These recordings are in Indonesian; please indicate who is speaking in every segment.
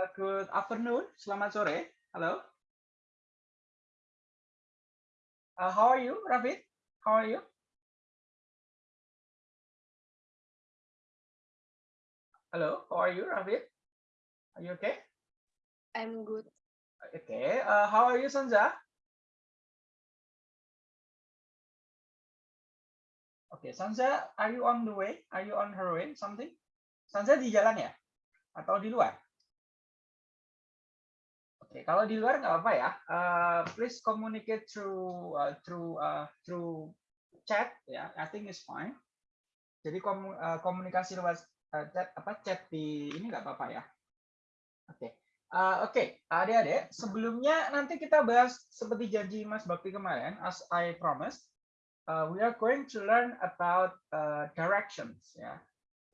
Speaker 1: Uh, good afternoon. Selamat sore. Hello. Uh, how are you, Rafid? How are you? Hello. How are you, Rafid? Are you okay?
Speaker 2: I'm good.
Speaker 1: Okay. Uh, how are you, Sanza? Okay, Sanza, are you on the way? Are you on her way? Something? Sanza di jalan ya? Atau di luar? Oke, kalau di luar nggak apa ya. Uh, please communicate through uh, through uh, through chat ya. I think it's fine. Jadi komu, uh, komunikasi lewat uh, chat apa chat di ini nggak apa-apa ya. Oke. Okay. Uh, Oke, okay. adik-adik, sebelumnya nanti kita bahas seperti janji Mas Bakti kemarin, as I promised, uh, we are going to learn about uh, directions ya.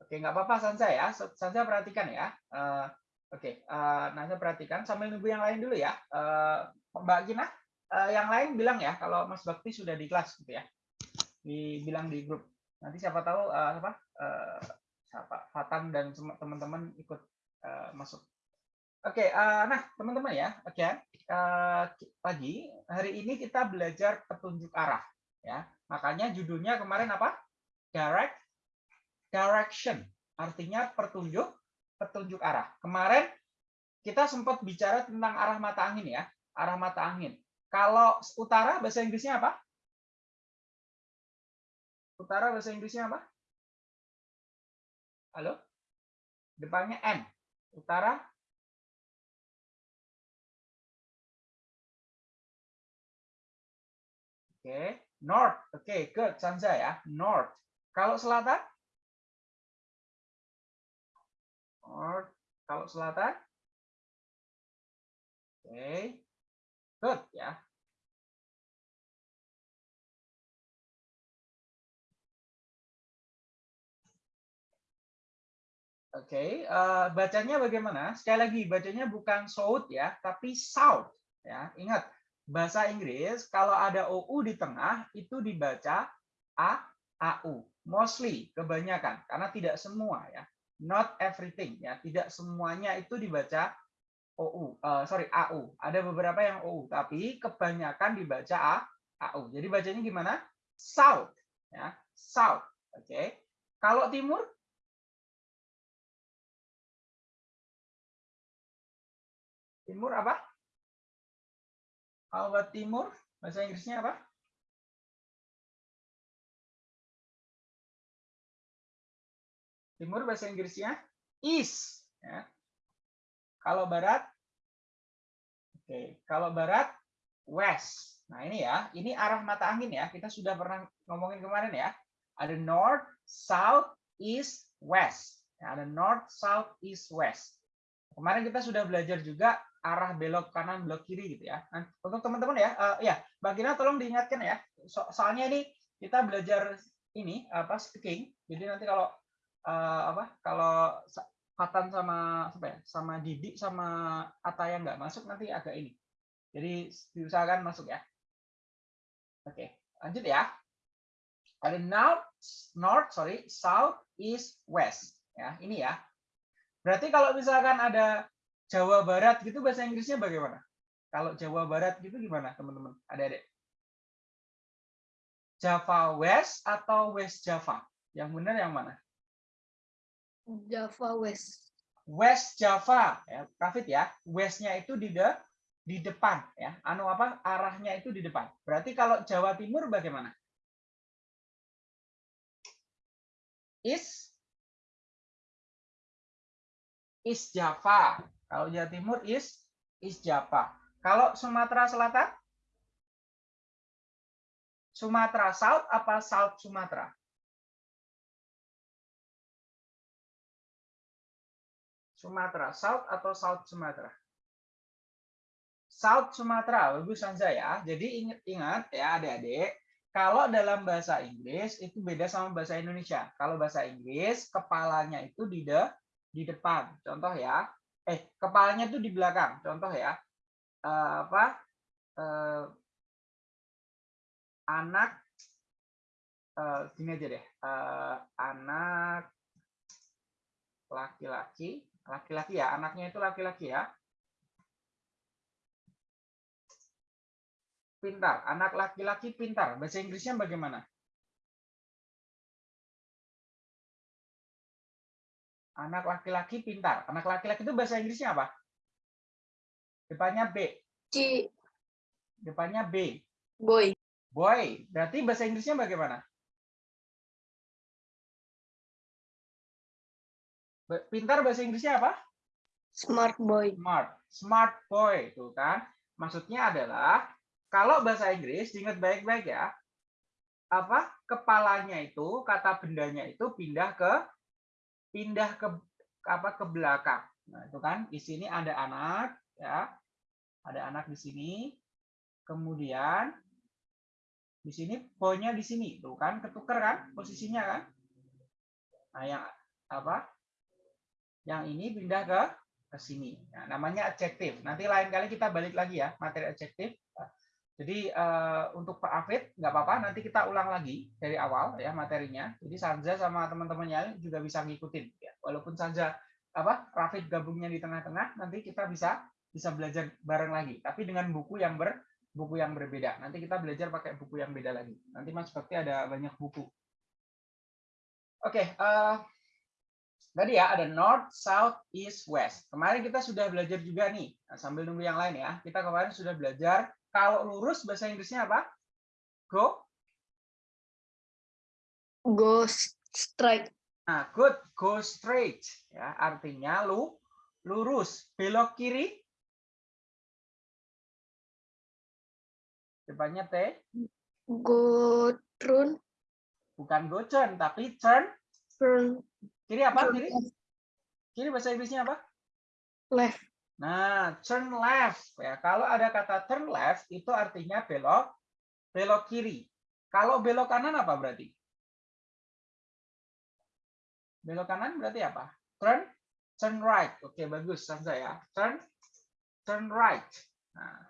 Speaker 1: Oke, okay, nggak apa-apa Sansa ya. Sansa perhatikan ya. Uh, Oke, okay, uh, nah saya perhatikan sambil nunggu yang lain dulu ya. Uh, Mbak Gina, uh, yang lain bilang ya kalau Mas Bakti sudah di kelas gitu ya. Dibilang di grup. Nanti siapa tahu uh, apa uh, siapa Fatan dan teman-teman ikut uh, masuk. Oke, okay, uh, nah teman-teman ya, oke okay, uh, pagi hari ini kita belajar petunjuk arah ya. Makanya judulnya kemarin apa? Direct direction. Artinya petunjuk petunjuk arah. Kemarin kita sempat bicara tentang arah mata angin ya, arah mata angin. Kalau utara bahasa Inggrisnya apa? Utara bahasa Inggrisnya apa? Halo? Depannya N. Utara Oke, okay. north. Oke, okay, good. Sanza ya, north. Kalau selatan? North. Kalau selatan? Oke. Okay. Good ya. Oke, okay. uh, eh, bacanya bagaimana? Sekali lagi, bacanya bukan south ya, tapi south. Ya, ingat bahasa Inggris kalau ada OU di tengah itu dibaca A, AU. Mostly, kebanyakan, karena tidak semua ya not everything ya. Tidak semuanya itu dibaca OU uh, eh, sorry AU ada beberapa yang OU tapi kebanyakan dibaca A AU jadi bacanya gimana? South ya. South oke. Okay. kalau timur? Timur apa? Kalau timur bahasa Inggrisnya apa Timur bahasa Inggrisnya east. Ya. Kalau barat, oke. Okay. Kalau barat, west. Nah ini ya, ini arah mata angin ya. Kita sudah pernah ngomongin kemarin ya. Ada north, south, east, west. Ya, ada north, south, east, west. Kemarin kita sudah belajar juga arah belok kanan, belok kiri gitu ya. Nah, untuk teman-teman ya, uh, ya, Mbak tolong diingatkan ya. So soalnya ini kita belajar ini apa speaking. Jadi nanti kalau uh, apa kalau Fatan sama apa ya sama Didi sama Ataya nggak masuk nanti agak ini. Jadi diusahakan masuk ya. Oke lanjut ya. Ada north north sorry south east west. Ya ini ya. Berarti kalau misalkan ada Jawa Barat gitu bahasa Inggrisnya bagaimana? Kalau Jawa Barat gitu gimana teman-teman ada-adik Java West atau West Java? Yang benar yang mana
Speaker 2: Java West.
Speaker 1: West Java, ya, Rafid ya. Westnya itu di de, di depan, ya. Anu apa? Arahnya itu di depan. Berarti kalau Jawa Timur bagaimana? Is is Java. Kalau Jawa Timur is is Java. Kalau Sumatera Selatan? Sumatera South apa South Sumatera? Sumatera, South atau South Sumatera? South Sumatera, bagus Sanza ya. Jadi ingat ya adik-adik, kalau dalam bahasa Inggris itu beda sama bahasa Indonesia. Kalau bahasa Inggris kepalanya itu di de, di depan. Contoh ya. Eh, kepalanya itu di belakang. Contoh ya. Uh, apa? Uh, anak uh, gini aja deh. Uh, anak laki-laki, laki-laki ya, anaknya itu laki-laki ya. Pintar, anak laki-laki pintar. Bahasa Inggrisnya bagaimana? Anak laki-laki pintar. Anak laki-laki itu bahasa Inggrisnya apa? Depannya B.
Speaker 2: C.
Speaker 1: Depannya B.
Speaker 2: Boy.
Speaker 1: Boy. Berarti bahasa Inggrisnya bagaimana? Pintar bahasa Inggrisnya apa?
Speaker 2: Smart boy.
Speaker 1: Smart. Smart boy. Tuh kan. Maksudnya adalah kalau bahasa Inggris diingat baik-baik ya. Apa? Kepalanya itu, kata bendanya itu pindah ke pindah ke apa ke belakang. Nah, itu kan di sini ada anak ya. Ada anak di sini. Kemudian di sini poinnya di sini. Tuh kan ketuker kan posisinya kan? Nah, yang apa? Yang ini pindah ke ke sini. Nah, namanya adjektif. Nanti lain kali kita balik lagi ya materi adjektif. Jadi uh, untuk Pak Afid nggak apa-apa, nanti kita ulang lagi dari awal ya materinya. Jadi Sanja sama teman-temannya juga bisa ngikutin. Ya. Walaupun Sanja apa Rafid gabungnya di tengah-tengah, nanti kita bisa bisa belajar bareng lagi. Tapi dengan buku yang ber buku yang berbeda. Nanti kita belajar pakai buku yang beda lagi. Nanti Mas Bakti ada banyak buku. Oke, okay, uh, eh, tadi ya ada North, South, East, West. Kemarin kita sudah belajar juga nih. Nah, sambil nunggu yang lain ya. Kita kemarin sudah belajar kalau lurus bahasa Inggrisnya apa? Go?
Speaker 2: Go straight.
Speaker 1: Nah, good. Go straight. Ya, artinya lu lurus. Belok kiri. Depannya T.
Speaker 2: Go turn.
Speaker 1: Bukan go turn, tapi turn.
Speaker 2: Turn.
Speaker 1: Kiri apa? Kiri? Kiri bahasa Inggrisnya apa?
Speaker 2: Left.
Speaker 1: Nah, turn left ya. Kalau ada kata turn left itu artinya belok belok kiri. Kalau belok kanan apa berarti? Belok kanan berarti apa? Turn turn right. Oke, bagus Sansa ya. Turn turn right. Nah.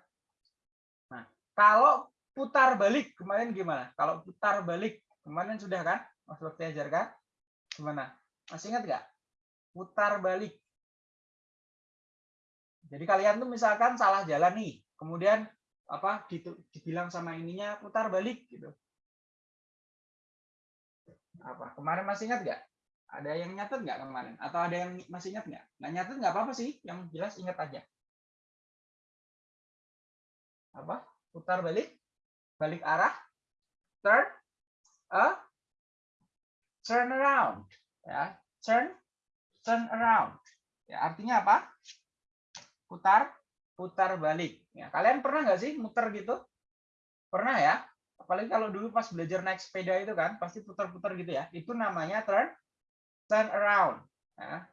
Speaker 1: nah, kalau putar balik kemarin gimana? Kalau putar balik kemarin sudah kan? Mas Bakti ajarkan gimana? Masih ingat nggak? Putar balik jadi kalian tuh misalkan salah jalan nih, kemudian apa dibilang sama ininya putar balik gitu. Apa kemarin masih ingat nggak? Ada yang nyatet nggak kemarin? Atau ada yang masih ingat nggak? Nggak nyatet nggak apa-apa sih, yang jelas ingat aja. Apa? Putar balik, balik arah, turn, a, turn around, ya, turn, turn around. Ya, artinya apa? putar putar balik. Ya, kalian pernah nggak sih muter gitu? Pernah ya? Apalagi kalau dulu pas belajar naik sepeda itu kan, pasti putar-putar gitu ya. Itu namanya turn turn around. Ya.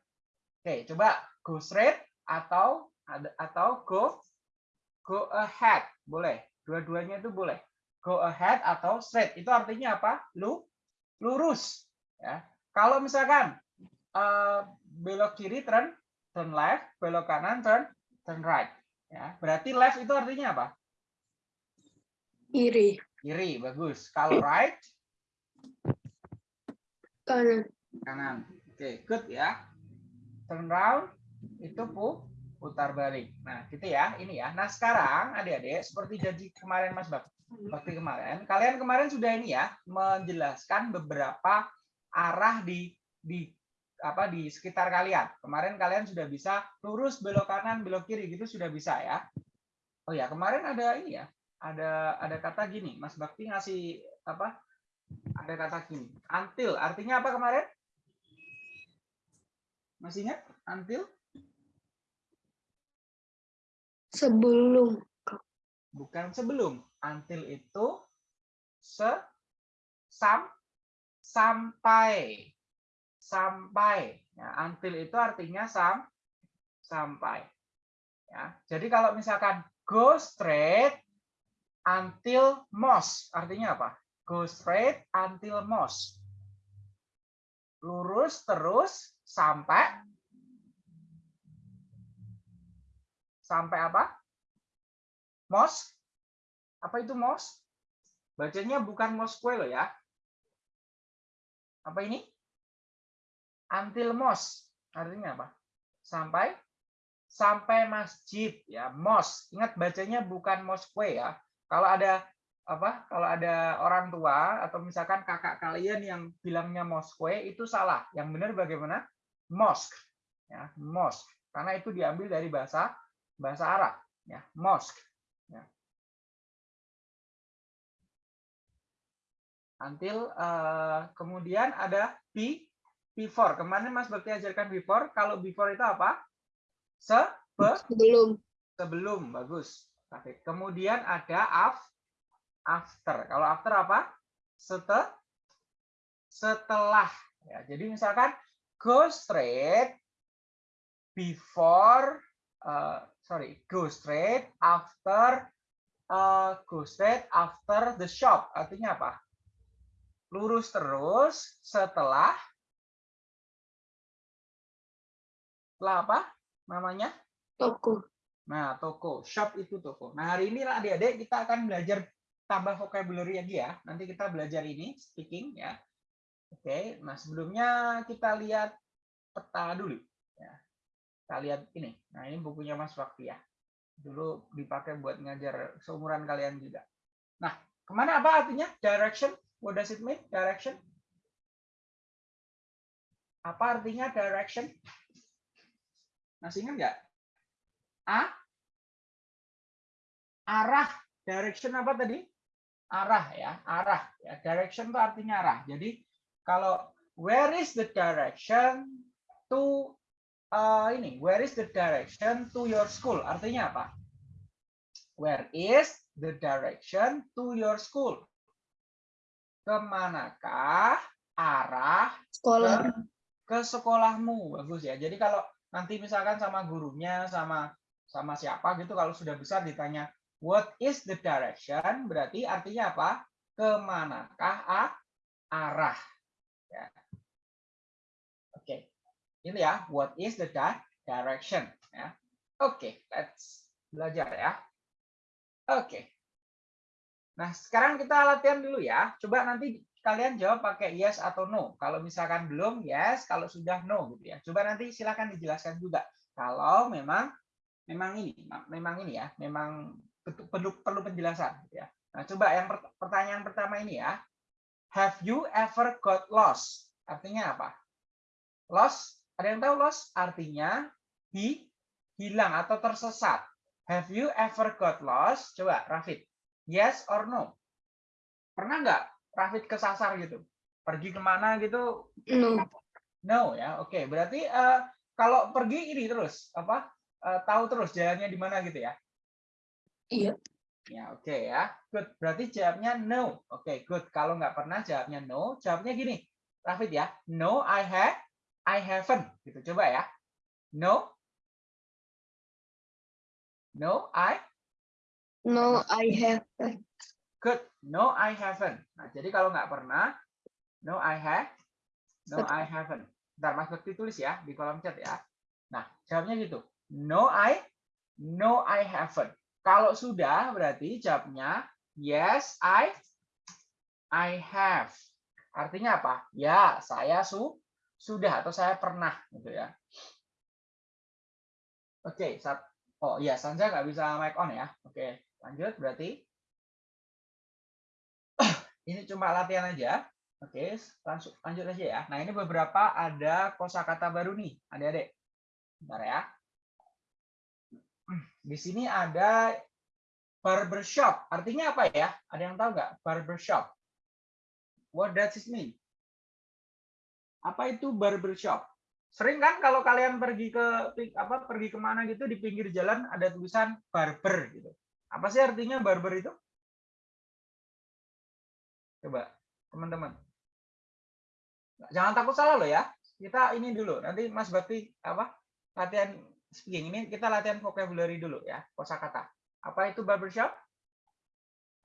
Speaker 1: Oke, coba go straight atau atau go go ahead. Boleh. Dua-duanya itu boleh. Go ahead atau straight. Itu artinya apa? Lu lurus. Ya. Kalau misalkan uh, belok kiri turn turn left, belok kanan turn turn right. Ya, berarti left itu artinya apa?
Speaker 2: Kiri.
Speaker 1: Kiri, bagus. Kalau right?
Speaker 2: Kanan.
Speaker 1: Kanan. Oke, okay, good ya. Turn round itu pu putar balik. Nah, gitu ya. Ini ya. Nah, sekarang adik-adik seperti janji kemarin Mas Bak Bakti kemarin, kalian kemarin sudah ini ya menjelaskan beberapa arah di di apa di sekitar kalian. Kemarin kalian sudah bisa lurus belok kanan, belok kiri gitu sudah bisa ya. Oh ya, kemarin ada ini ya. Ada ada kata gini, Mas Bakti ngasih apa? Ada kata gini. Until artinya apa kemarin? Masih ingat? Until?
Speaker 2: Sebelum.
Speaker 1: Bukan sebelum. Until itu se sam sampai sampai. Ya, until itu artinya sam sampai. Ya, jadi kalau misalkan go straight until most, artinya apa? Go straight until most. Lurus terus sampai sampai apa? Most? Apa itu most? Bacanya bukan Moskwe loh ya. Apa ini? until most. Artinya apa? Sampai sampai masjid ya, mosque. Ingat bacanya bukan mosque ya. Kalau ada apa? Kalau ada orang tua atau misalkan kakak kalian yang bilangnya mosque itu salah. Yang benar bagaimana? Mosque. Ya, mosque. Karena itu diambil dari bahasa bahasa Arab ya, mosque. Until uh, kemudian ada P before. Kemarin Mas Bakti ajarkan before. Kalau before itu apa? Se
Speaker 2: sebelum.
Speaker 1: Sebelum, bagus. Kemudian ada af, after. Kalau after apa? Setel, setelah. Ya, jadi misalkan go straight before, uh, sorry, go straight after, uh, go straight after the shop. Artinya apa? Lurus terus setelah setelah apa namanya?
Speaker 2: Toko.
Speaker 1: Nah, toko. Shop itu toko. Nah, hari ini adik-adik kita akan belajar tambah vocabulary lagi ya. Nanti kita belajar ini, speaking ya. Oke, nah sebelumnya kita lihat peta dulu. Ya. Kita lihat ini. Nah, ini bukunya Mas Wakti ya. Dulu dipakai buat ngajar seumuran kalian juga. Nah, ke mana apa artinya? Direction. What does it mean? Direction. Apa artinya direction? Masih ingat nggak? A? Arah. Direction apa tadi? Arah ya, arah. Ya, direction itu artinya arah. Jadi kalau where is the direction to uh, ini? Where is the direction to your school? Artinya apa? Where is the direction to your school? Ke manakah arah
Speaker 2: Sekolah.
Speaker 1: ke sekolahmu? Bagus ya. Jadi kalau nanti misalkan sama gurunya sama sama siapa gitu kalau sudah besar ditanya what is the direction berarti artinya apa ke manakah arah ya. oke okay. ini ya what is the direction ya oke okay, let's belajar ya oke okay. Nah sekarang kita latihan dulu ya coba nanti kalian jawab pakai yes atau no. Kalau misalkan belum, yes. Kalau sudah, no. gitu ya. Coba nanti silakan dijelaskan juga. Kalau memang memang ini, memang ini ya, memang perlu perlu penjelasan. Gitu ya. Nah, coba yang pertanyaan pertama ini ya. Have you ever got lost? Artinya apa? Lost, ada yang tahu lost? Artinya hi, hilang atau tersesat. Have you ever got lost? Coba, Rafid. Yes or no? Pernah nggak Rafid kesasar gitu? Pergi ke mana gitu?
Speaker 2: No.
Speaker 1: No ya oke. Okay. berarti uh, kalau pergi ini terus apa uh, tahu terus jalannya di mana gitu ya?
Speaker 2: Iya.
Speaker 1: Ya oke okay, ya. Good. Berarti jawabnya no. Oke okay, good. Kalau nggak pernah jawabnya no jawabnya gini. Rafid ya. No I have I haven't. Gitu coba ya. No. No I
Speaker 2: no I haven't
Speaker 1: Good. No, I haven't. Nah, jadi kalau nggak pernah, no, I have, no, I haven't. Ntar Mas Bekti tulis ya di kolom chat ya. Nah, jawabnya gitu. No, I, no, I haven't. Kalau sudah berarti jawabnya yes, I, I have. Artinya apa? Ya, saya su, sudah atau saya pernah gitu ya. Oke, okay, oh iya, Sanja nggak bisa mic on ya. Oke, lanjut berarti ini cuma latihan aja. Oke, langsung lanjut aja ya. Nah, ini beberapa ada kosakata baru nih, adik-adik. Bentar ya. Di sini ada barbershop. Artinya apa ya? Ada yang tahu nggak? Barbershop. What does it mean? Apa itu barbershop? Sering kan kalau kalian pergi ke apa pergi ke mana gitu di pinggir jalan ada tulisan barber gitu. Apa sih artinya barber itu? Coba, teman-teman. Jangan takut salah loh ya. Kita ini dulu. Nanti Mas Bakti apa? Latihan speaking ini kita latihan vocabulary dulu ya, kosakata. Apa itu barbershop?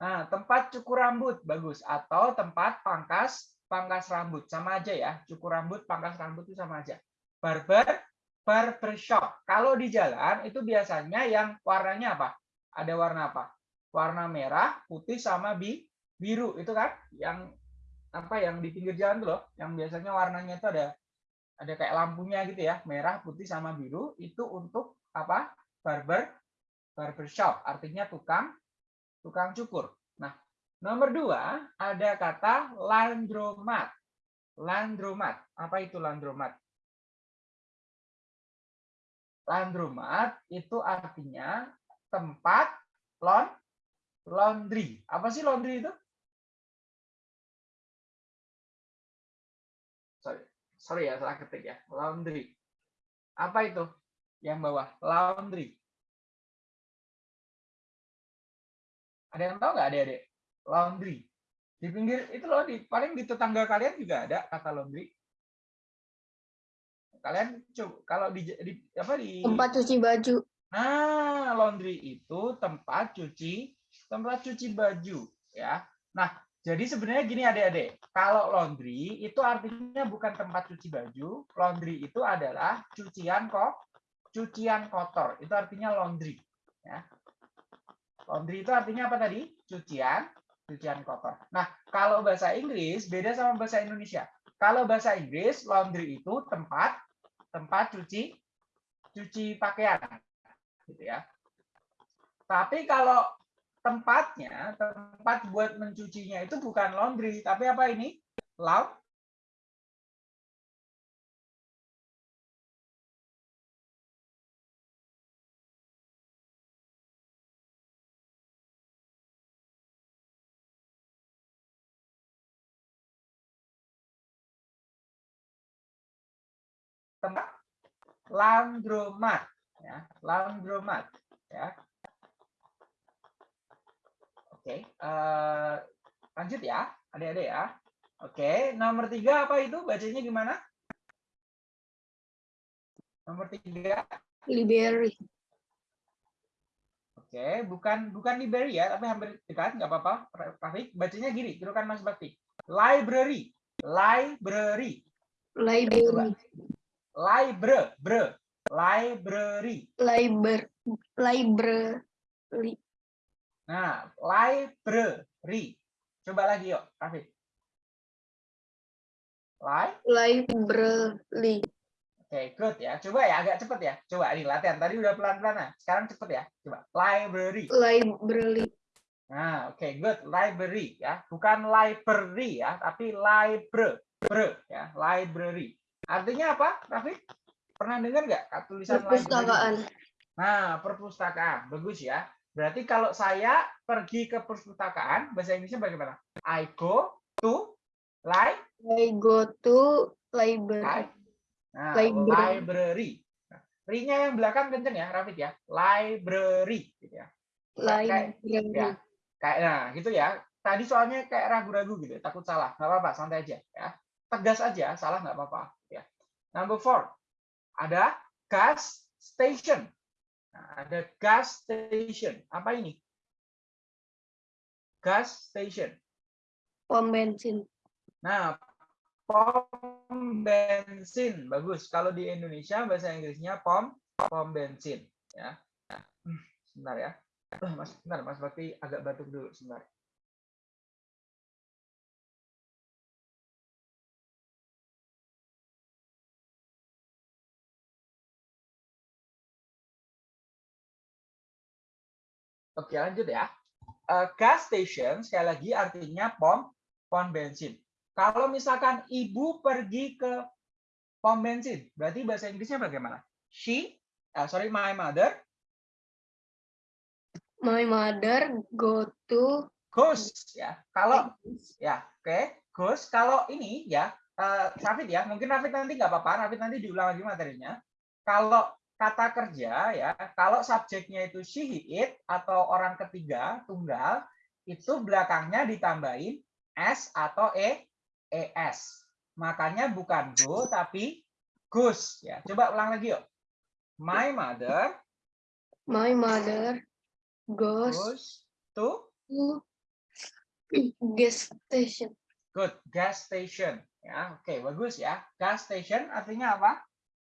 Speaker 1: Nah, tempat cukur rambut bagus atau tempat pangkas pangkas rambut sama aja ya. Cukur rambut, pangkas rambut itu sama aja. Barber barbershop. Kalau di jalan itu biasanya yang warnanya apa? Ada warna apa? Warna merah, putih sama bi biru itu kan yang apa yang di pinggir jalan tuh loh yang biasanya warnanya itu ada ada kayak lampunya gitu ya, merah, putih sama biru itu untuk apa? Barber barber shop, artinya tukang tukang cukur. Nah, nomor dua ada kata landromat. Landromat, apa itu landromat? Landromat itu artinya tempat laun laundry. Apa sih laundry itu? Sorry, sorry ya salah ketik ya. Laundry. Apa itu? Yang bawah laundry. Ada yang tahu nggak adik-adik? Laundry. Di pinggir itu loh, di paling di tetangga kalian juga ada kata laundry. Kalian coba kalau di, di apa di
Speaker 2: Tempat cuci baju.
Speaker 1: Nah, laundry itu tempat cuci tempat cuci baju ya. Nah, jadi sebenarnya gini adik-adik, kalau laundry itu artinya bukan tempat cuci baju, laundry itu adalah cucian kok cucian kotor. Itu artinya laundry ya. Laundry itu artinya apa tadi? Cucian, cucian kotor. Nah, kalau bahasa Inggris beda sama bahasa Indonesia. Kalau bahasa Inggris, laundry itu tempat tempat cuci cuci pakaian, gitu ya. Tapi kalau tempatnya, tempat buat mencucinya itu bukan laundry, tapi apa ini? Laut tempat landromat ya landromat ya. Oke uh, lanjut ya adik-adik ya. Oke nomor tiga apa itu? Bacanya gimana? Nomor tiga?
Speaker 2: Library.
Speaker 1: oke bukan bukan library ya tapi hampir dekat nggak apa-apa. Rafiq bacanya gini tirukan Mas Bakti library library.
Speaker 2: Library.
Speaker 1: library bre library
Speaker 2: Library. Library.
Speaker 1: nah library coba lagi yuk Rafiq Li
Speaker 2: Library.
Speaker 1: Oke, good ya. Coba ya, agak cepet ya. Coba ini latihan. Tadi udah pelan-pelan. Nah, sekarang cepet ya. Coba. Library.
Speaker 2: Library.
Speaker 1: Nah, oke, good. Library ya. Bukan library ya, tapi library ya. Library. Artinya apa, Rafi? Pernah dengar nggak tulisan
Speaker 2: Perpustakaan.
Speaker 1: Nah, perpustakaan. Bagus ya. Berarti kalau saya pergi ke perpustakaan, bahasa Inggrisnya bagaimana? I go to li
Speaker 2: I go to library.
Speaker 1: Nah,
Speaker 2: Library.
Speaker 1: library. Nah, ri-nya yang belakang kenceng ya, Rafid ya. Library gitu ya. Kayak-
Speaker 2: Library.
Speaker 1: ya. Kayak nah, gitu ya. Tadi soalnya kayak ragu-ragu gitu, takut salah. Nggak apa-apa, santai aja ya. Tegas aja, salah nggak apa-apa ya. Number four. Ada gas station. Nah, ada gas station. Apa ini? Gas station.
Speaker 2: Pom bensin.
Speaker 1: Nah, pom bensin bagus. Kalau di Indonesia bahasa Inggrisnya pom pom bensin ya. Hmm, Sebentar ya. Eh, Mas, sebentar Mas Bakti agak batuk dulu sebentar. Oke, lanjut ya. Eh, gas station sekali lagi artinya pom pom bensin. Kalau misalkan ibu pergi ke pom bensin, berarti bahasa Inggrisnya bagaimana? She, eh, sorry, my mother
Speaker 2: My mother go to
Speaker 1: goes ya. Kalau ya, oke, goes. Kalau ini ya, eh, Rafid ya, mungkin Rafid nanti nggak apa-apa, Rafid nanti diulang lagi materinya. Kalau kata kerja ya, kalau subjeknya itu she, he, it atau orang ketiga tunggal, itu belakangnya ditambahin s atau e, es. Makanya bukan go tapi goes ya. Coba ulang lagi yuk. My mother
Speaker 2: my mother goes
Speaker 1: goes to
Speaker 2: to gas station.
Speaker 1: Good, gas station. Ya, oke, bagus ya. Gas station artinya apa?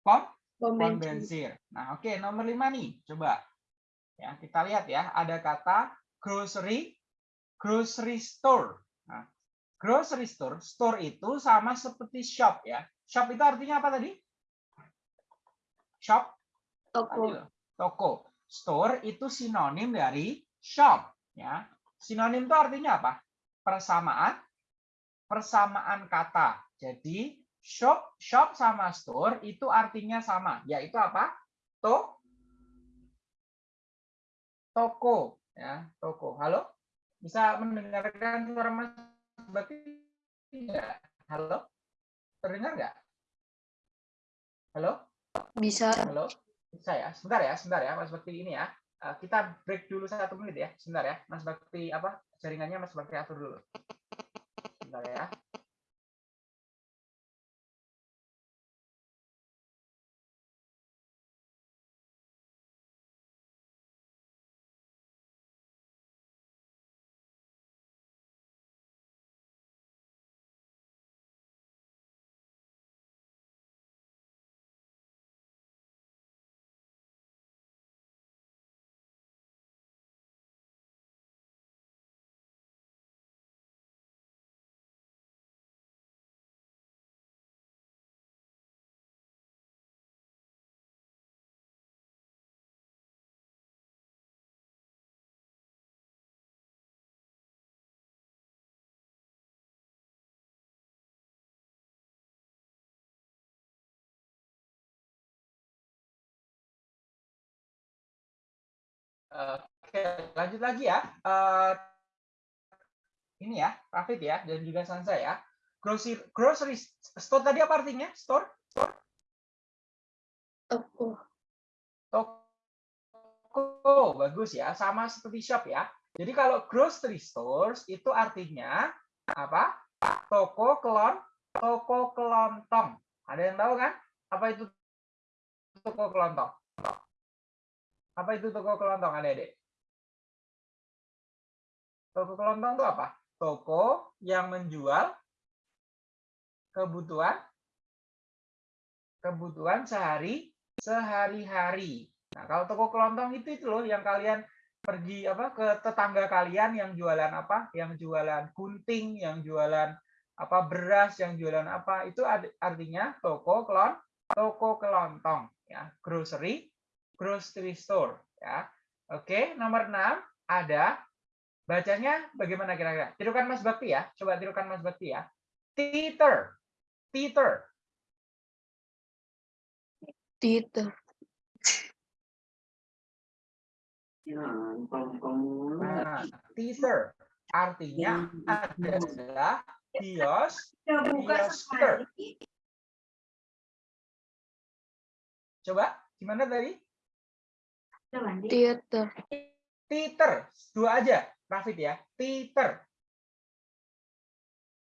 Speaker 1: Pom,
Speaker 2: Bensin.
Speaker 1: Nah, oke, nomor lima nih. Coba. Ya, kita lihat ya, ada kata grocery, grocery store. Nah, grocery store, store itu sama seperti shop ya. Shop itu artinya apa tadi? Shop
Speaker 2: Toko.
Speaker 1: Tadi toko. Store itu sinonim dari shop, ya. Sinonim itu artinya apa? Persamaan persamaan kata. Jadi shop shop sama store itu artinya sama, yaitu apa? To toko, ya, toko. Halo? Bisa mendengarkan suara Mas Bakti enggak? Halo? Terdengar nggak? Halo?
Speaker 2: Bisa.
Speaker 1: Halo, bisa ya? Sebentar ya, sebentar ya, Mas Bakti ini ya. Eh, Kita break dulu satu menit ya, sebentar ya. Mas Bakti apa? Jaringannya Mas Bakti atur dulu. Sebentar ya. Oke, lanjut lagi ya. Eh, ini ya, Rafid ya, dan juga Sansa ya. Grocery, grocery store tadi apa artinya? Store?
Speaker 2: Toko.
Speaker 1: Toko, bagus ya. Sama seperti shop ya. Jadi kalau grocery stores itu artinya apa? Toko kelon, toko kelontong. Ada yang tahu kan? Apa itu toko kelontong? Apa itu toko kelontong, adik-adik? Toko kelontong itu apa? Toko yang menjual kebutuhan kebutuhan sehari sehari-hari. Nah, kalau toko kelontong itu itu loh yang kalian pergi apa ke tetangga kalian yang jualan apa? Yang jualan gunting, yang jualan apa beras, yang jualan apa? Itu artinya toko kelon toko kelontong ya, grocery grocery store ya. Oke, nomor 6 ada bacanya bagaimana kira-kira? Tirukan Mas Bakti ya. Coba tirukan Mas Bakti ya. Theater. Theater.
Speaker 2: Titer.
Speaker 1: Nah, theater artinya adalah kios, kiosker. Coba gimana tadi?
Speaker 2: Theater.
Speaker 1: Theater, dua aja, Rafid ya. Theater.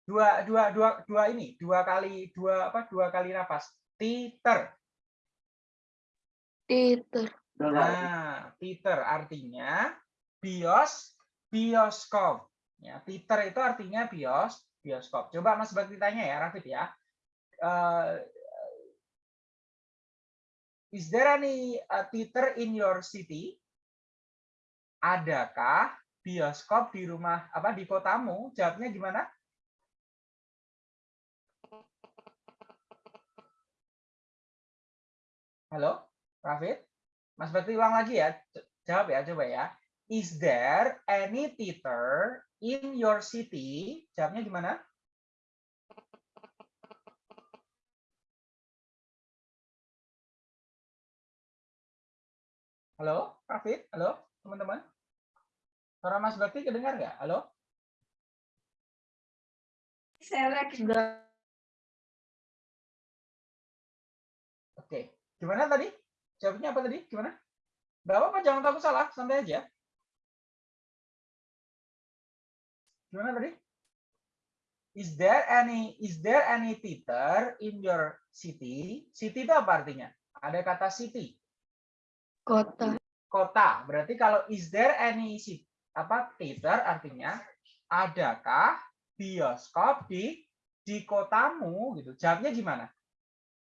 Speaker 1: Dua, dua, dua, dua ini, dua kali, dua apa? Dua kali napas. Theater.
Speaker 2: Titer.
Speaker 1: Nah, theater artinya bios, bioskop. Ya, theater itu artinya bios, bioskop. Coba Mas Bakti tanya ya, Rafid ya. Eh, is there any uh, theater in your city? Adakah bioskop di rumah apa di kotamu? Jawabnya gimana? Halo, Rafid? Mas Bakti ulang lagi ya. Jawab ya, coba ya. Is there any theater in your city? Jawabnya gimana? Halo, Rafid? Halo, teman-teman? Suara Mas Bakti kedengar nggak? Halo?
Speaker 2: Sudah.
Speaker 1: Oke. Gimana tadi? Jawabnya apa tadi? Gimana? Nggak apa-apa, jangan takut salah. Santai aja. Gimana tadi? Is there any is there any theater in your city? City itu apa artinya? Ada kata city.
Speaker 2: Kota.
Speaker 1: Kota. Berarti kalau is there any apa theater artinya adakah bioskop di di kotamu gitu. Jawabnya gimana?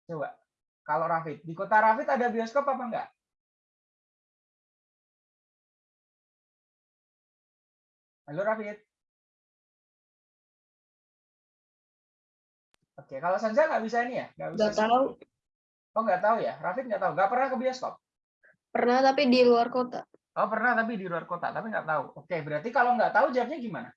Speaker 1: Coba. Kalau Rafid, di kota Rafid ada bioskop apa enggak? Halo Rafid. Oke, kalau Sanja nggak bisa ini ya? Nggak bisa.
Speaker 2: Nggak tahu.
Speaker 1: Oh, nggak tahu ya? Rafid nggak tahu. Nggak pernah ke bioskop?
Speaker 2: Pernah tapi di luar kota.
Speaker 1: Oh, pernah tapi di luar kota, tapi nggak tahu. Oke, berarti kalau nggak tahu jawabnya gimana?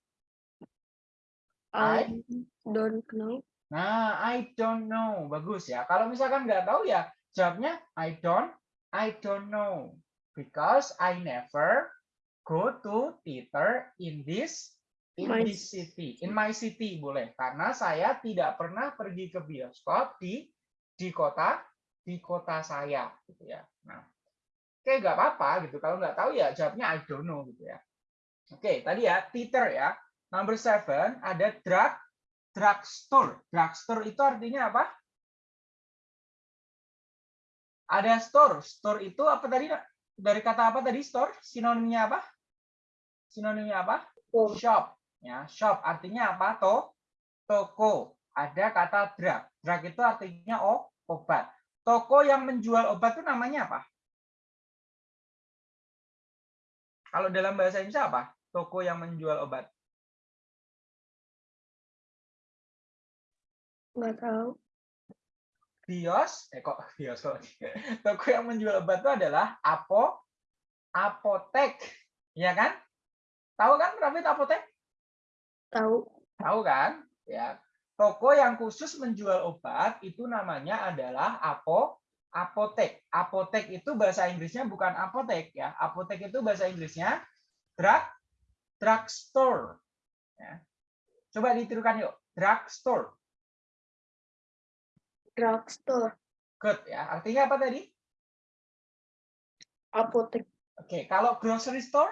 Speaker 1: I-
Speaker 2: I don't know.
Speaker 1: Nah, I don't know. Bagus ya. Kalau misalkan nggak tahu ya, jawabnya I don't, I don't know. Because I never go to theater in this in
Speaker 2: My
Speaker 1: this city. In my city boleh. Karena saya tidak pernah pergi ke bioskop di di kota di kota saya gitu ya. Nah, oke nggak apa-apa gitu. Kalau nggak tahu ya jawabnya I don't know gitu ya. Oke, tadi ya theater ya. Number seven ada drug drugstore. Drugstore itu artinya apa? Ada store. Store itu apa tadi? Dari kata apa tadi store? Sinonimnya apa? Sinonimnya apa? Shop. Ya, shop artinya apa? To, toko. Ada kata drug. Drug itu artinya oh, obat. Toko yang menjual obat itu namanya apa? Kalau dalam bahasa Indonesia apa? Toko yang menjual obat.
Speaker 2: nggak tahu.
Speaker 1: bios, eh kok bios kok? Toko yang menjual obat itu adalah apo, apotek, ya kan? Tahu kan Rafid apotek?
Speaker 2: Tahu.
Speaker 1: Tahu kan? Ya. Toko yang khusus menjual obat itu namanya adalah apo, apotek. Apotek itu bahasa Inggrisnya bukan apotek ya. Apotek itu bahasa Inggrisnya drug, drugstore. Ya. Coba ditirukan yuk, drugstore.
Speaker 2: Drugstore.
Speaker 1: Good ya. Artinya apa tadi?
Speaker 2: Apotek.
Speaker 1: Oke, kalau grocery store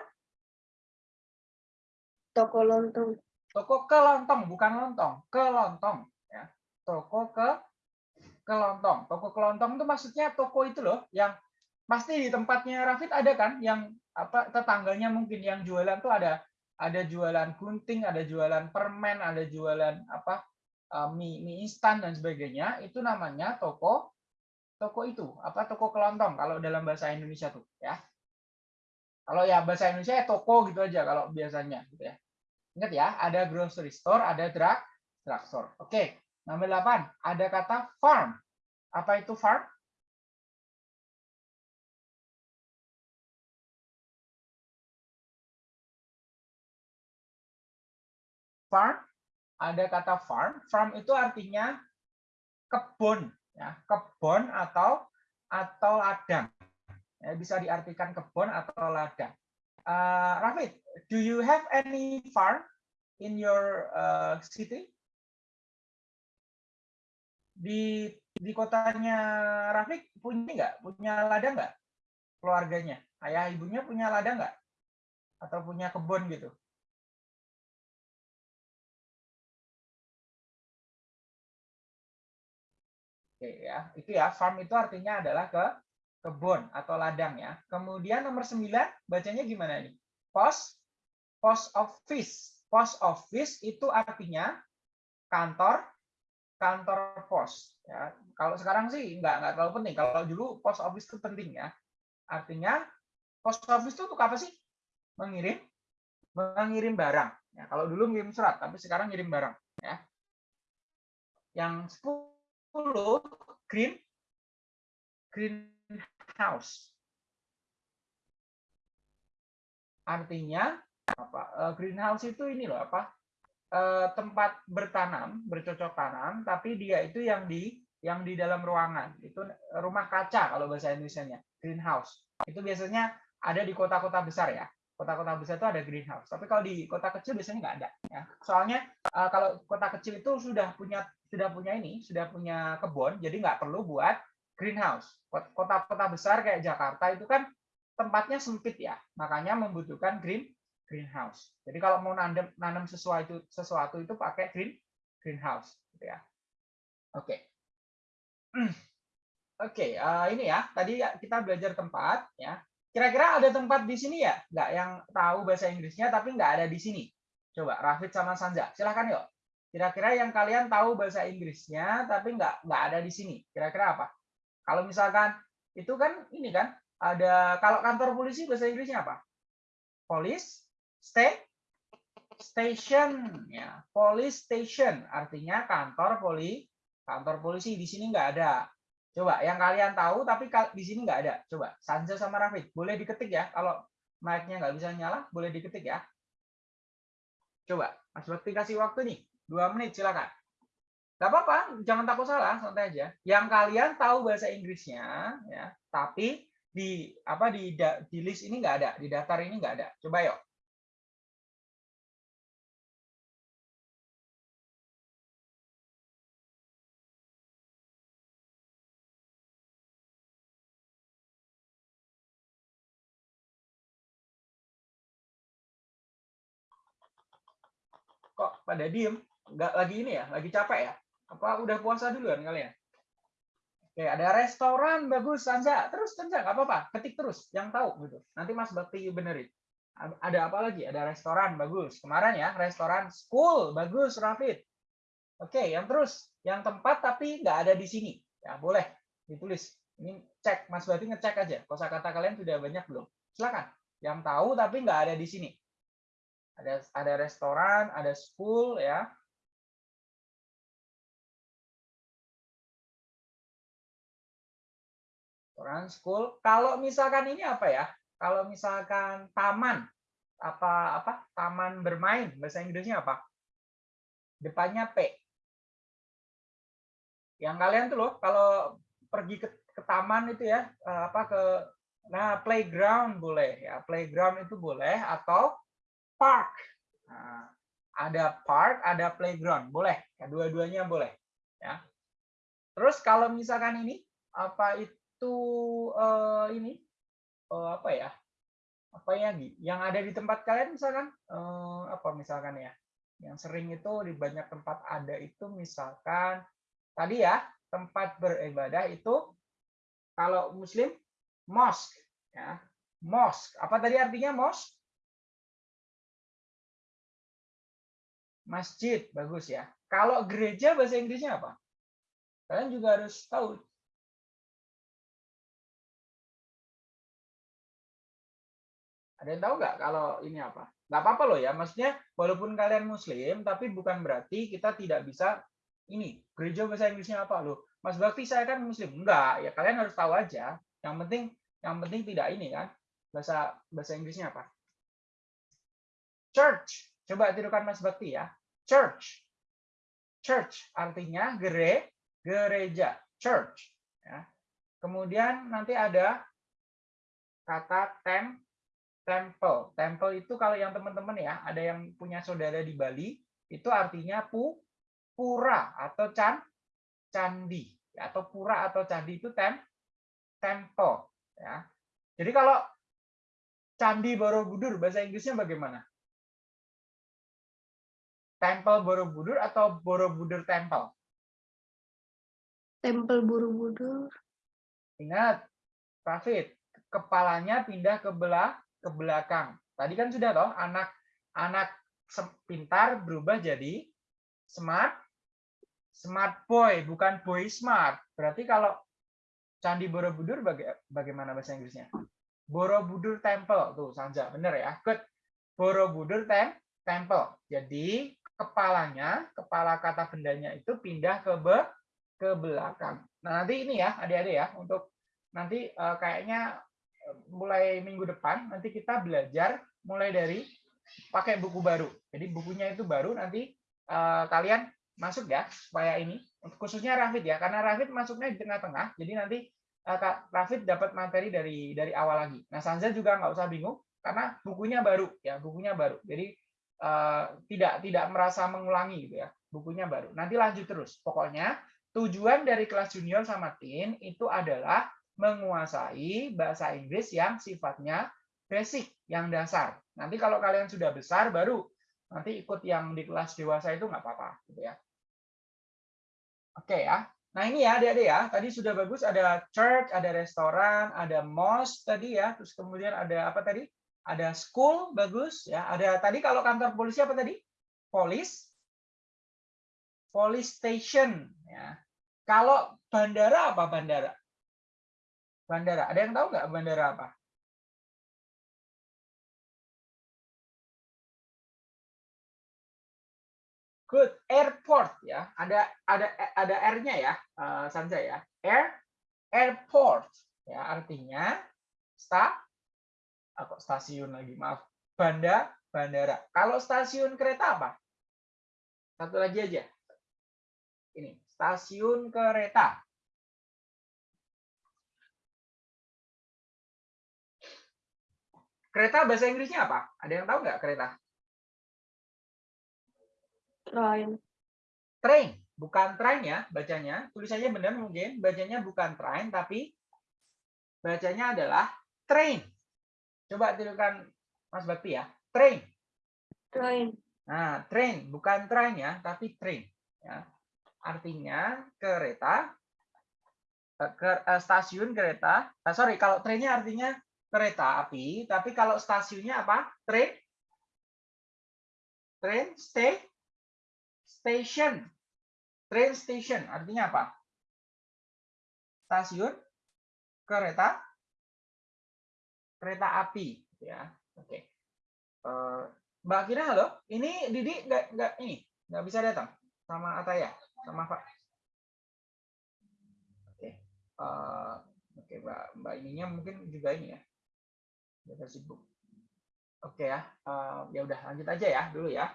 Speaker 2: Toko lontong.
Speaker 1: toko kelontong bukan lontong kelontong ya toko ke kelontong. Toko kelontong itu maksudnya toko itu loh yang pasti di tempatnya Rafid ada kan yang apa tetangganya mungkin yang jualan tuh ada ada jualan gunting ada jualan permen ada jualan apa eh, mie mie instan dan sebagainya. Itu namanya toko toko itu apa toko kelontong kalau dalam bahasa Indonesia tuh ya. Kalau ya bahasa Indonesia ya toko gitu aja kalau biasanya gitu ya. Ingat ya, ada grocery store, ada drug drugstore. Oke, nomor 8, ada kata farm. Apa itu farm? Farm, ada kata farm. Farm itu artinya kebun, ya, kebun atau atau ladang. Ya, bisa diartikan kebun atau ladang. Uh, Rafid, do you have any farm in your uh, city? Di di kotanya Rafik punya nggak? Punya ladang nggak? Keluarganya, ayah ibunya punya ladang nggak? Atau punya kebun gitu? Oke ya, itu ya farm itu artinya adalah ke kebun atau ladang ya. Kemudian nomor 9 bacanya gimana nih? Post post office. Post office itu artinya kantor kantor pos ya. Kalau sekarang sih nggak nggak terlalu penting. Kalau dulu post office itu penting ya. Artinya post office itu untuk apa sih? Mengirim mengirim barang. Ya, kalau dulu ngirim surat, tapi sekarang ngirim barang ya. Yang 10 green greenhouse. Artinya apa? eh, Greenhouse itu ini loh apa? Eh, tempat bertanam, bercocok tanam, tapi dia itu yang di yang di dalam ruangan. Itu rumah kaca kalau bahasa Indonesia-nya, greenhouse. Itu biasanya ada di kota-kota besar ya. Kota-kota besar itu ada greenhouse. Tapi kalau di kota kecil biasanya nggak ada ya. Soalnya eh, kalau kota kecil itu sudah punya sudah punya ini, sudah punya kebun, jadi nggak perlu buat greenhouse. Kota-kota besar kayak Jakarta itu kan tempatnya sempit ya, makanya membutuhkan green greenhouse. Jadi kalau mau nanam nanam sesuatu sesuatu itu pakai green greenhouse, gitu ya. Oke. Oke, eh, ini ya. Tadi ya kita belajar tempat, ya. Kira-kira ada tempat di sini ya? Nggak yang tahu bahasa Inggrisnya tapi nggak ada di sini. Coba Rafid sama Sanja, silahkan yuk. Kira-kira yang kalian tahu bahasa Inggrisnya tapi nggak nggak ada di sini. Kira-kira apa? Kalau misalkan itu kan ini kan ada kalau kantor polisi bahasa Inggrisnya apa? Police, stay, station, ya. Police station artinya kantor poli, Kantor polisi di sini nggak ada. Coba yang kalian tahu tapi di sini nggak ada. Coba Sanja sama Rafid, boleh diketik ya. Kalau mic-nya nggak bisa nyala, boleh diketik ya. Coba, Mas Bakti kasih waktu nih, dua menit silakan. Gak apa-apa, jangan takut salah, santai aja. Yang kalian tahu bahasa Inggrisnya, ya, tapi di apa di di list ini nggak ada, di daftar ini nggak ada. Coba yuk. Kok pada diem? Nggak lagi ini ya? Lagi capek ya? Apa udah puasa duluan kalian? Oke, ada restoran bagus, Sanza. Terus Sanza nggak apa-apa, ketik terus yang tahu gitu. Nanti Mas Bakti benerin. Ada apa lagi? Ada restoran bagus. Kemarin ya, restoran school bagus, Rafid. Oke, yang terus yang tempat tapi nggak ada di sini. Ya, boleh ditulis. Ini cek, Mas Bakti ngecek aja. Kosakata kalian sudah banyak belum? Silakan. Yang tahu tapi nggak ada di sini. Ada ada restoran, ada school ya. Restoran, school. Kalau misalkan ini apa ya? Kalau misalkan taman, apa apa? Taman bermain, bahasa Inggrisnya apa? Depannya P. Yang kalian tuh loh, kalau pergi ke, ke taman itu ya, eh, apa ke nah playground boleh ya, playground itu boleh atau park. Nah, ada park, ada playground, boleh. Ya, dua-duanya boleh. Ya. Terus kalau misalkan ini apa itu itu uh, ini uh, apa ya apa ya yang ada di tempat kalian misalkan uh, apa misalkan ya yang sering itu di banyak tempat ada itu misalkan tadi ya tempat beribadah itu kalau muslim mosque ya mosque apa tadi artinya mosque masjid bagus ya kalau gereja bahasa Inggrisnya apa kalian juga harus tahu Ada yang tahu nggak kalau ini apa? Nggak apa-apa loh ya, maksudnya walaupun kalian muslim, tapi bukan berarti kita tidak bisa ini, gereja bahasa Inggrisnya apa loh? Mas Bakti saya kan muslim. Enggak, ya kalian harus tahu aja. Yang penting yang penting tidak ini kan. Bahasa bahasa Inggrisnya apa? Church. Coba tirukan Mas Bakti ya. Church. Church artinya gere, gereja. Church. Ya. Kemudian nanti ada kata tem temple. Temple itu kalau yang teman-teman ya, ada yang punya saudara di Bali, itu artinya pu, pura atau can, candi. Atau pura atau candi itu tem, temple. Ya. Jadi kalau Candi Borobudur, bahasa Inggrisnya bagaimana? Temple Borobudur atau Borobudur Temple?
Speaker 2: Temple Borobudur.
Speaker 1: Ingat, Rafid, kepalanya pindah ke belah ke belakang. Tadi kan sudah toh anak anak pintar berubah jadi smart smart boy bukan boy smart. Berarti kalau Candi Borobudur baga bagaimana bahasa Inggrisnya? Borobudur Temple tuh Sanja bener ya. Good. Borobudur tem Temple. Jadi kepalanya, kepala kata bendanya itu pindah ke be ke belakang. Nah, nanti ini ya, adik-adik ya, untuk nanti uh, kayaknya mulai minggu depan nanti kita belajar mulai dari pakai buku baru. Jadi bukunya itu baru nanti uh, kalian masuk ya supaya ini khususnya Rafid ya karena Rafid masuknya di tengah-tengah. Jadi nanti uh, Rafid dapat materi dari dari awal lagi. Nah Sanza juga nggak usah bingung karena bukunya baru ya bukunya baru. Jadi tidak tidak merasa mengulangi gitu ya bukunya baru. Nanti lanjut terus. Pokoknya tujuan dari kelas junior sama teen itu adalah menguasai bahasa Inggris yang sifatnya basic, yang dasar. Nanti kalau kalian sudah besar, baru nanti ikut yang di kelas dewasa itu nggak apa-apa. Gitu ya. Oke ya. Nah ini ya adik-adik ya, tadi sudah bagus ada church, ada restoran, ada mosque tadi ya, terus kemudian ada apa tadi? Ada school, bagus ya. Ada tadi kalau kantor polisi apa tadi? Police, police station ya. Kalau bandara apa bandara? Bandara. Ada yang tahu nggak bandara apa? Good. Airport ya. Ada ada ada R-nya ya, uh, Sanja ya. Air airport ya artinya sta ah, kok stasiun lagi maaf. Banda bandara. Kalau stasiun kereta apa? Satu lagi aja. Ini, stasiun kereta. Kereta bahasa Inggrisnya apa? Ada yang tahu nggak kereta?
Speaker 2: Train.
Speaker 1: Train, bukan train ya bacanya. Tulisannya benar mungkin, bacanya bukan train tapi bacanya adalah train. Coba tirukan Mas Bakti ya. Train.
Speaker 2: Train.
Speaker 1: Nah, train bukan train ya, tapi train ya. Artinya kereta eh, ke, eh, stasiun kereta. Uh, sorry, kalau trainnya artinya kereta api, tapi kalau stasiunnya apa? Train, train, stay, station, train station artinya apa? Stasiun kereta, kereta api, ya. Oke. Uh, Mbak Kira, halo. Ini Didi nggak nggak ini nggak bisa datang sama Ataya, sama Pak. Oke. Uh, Oke, Mbak Mbak ininya mungkin juga ini ya sibuk. Oke ya, uh, ya udah lanjut aja ya dulu ya.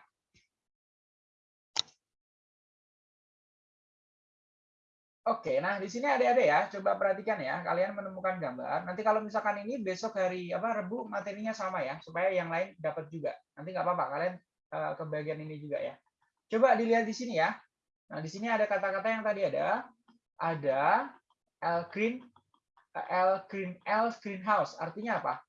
Speaker 1: Oke, nah di sini ada-ada ya. Coba perhatikan ya, kalian menemukan gambar. Nanti kalau misalkan ini besok hari apa Rebu materinya sama ya, supaya yang lain dapat juga. Nanti nggak apa-apa, kalian uh, ke bagian ini juga ya. Coba dilihat di sini ya. Nah di sini ada kata-kata yang tadi ada, ada L green, L green, L greenhouse. Artinya apa?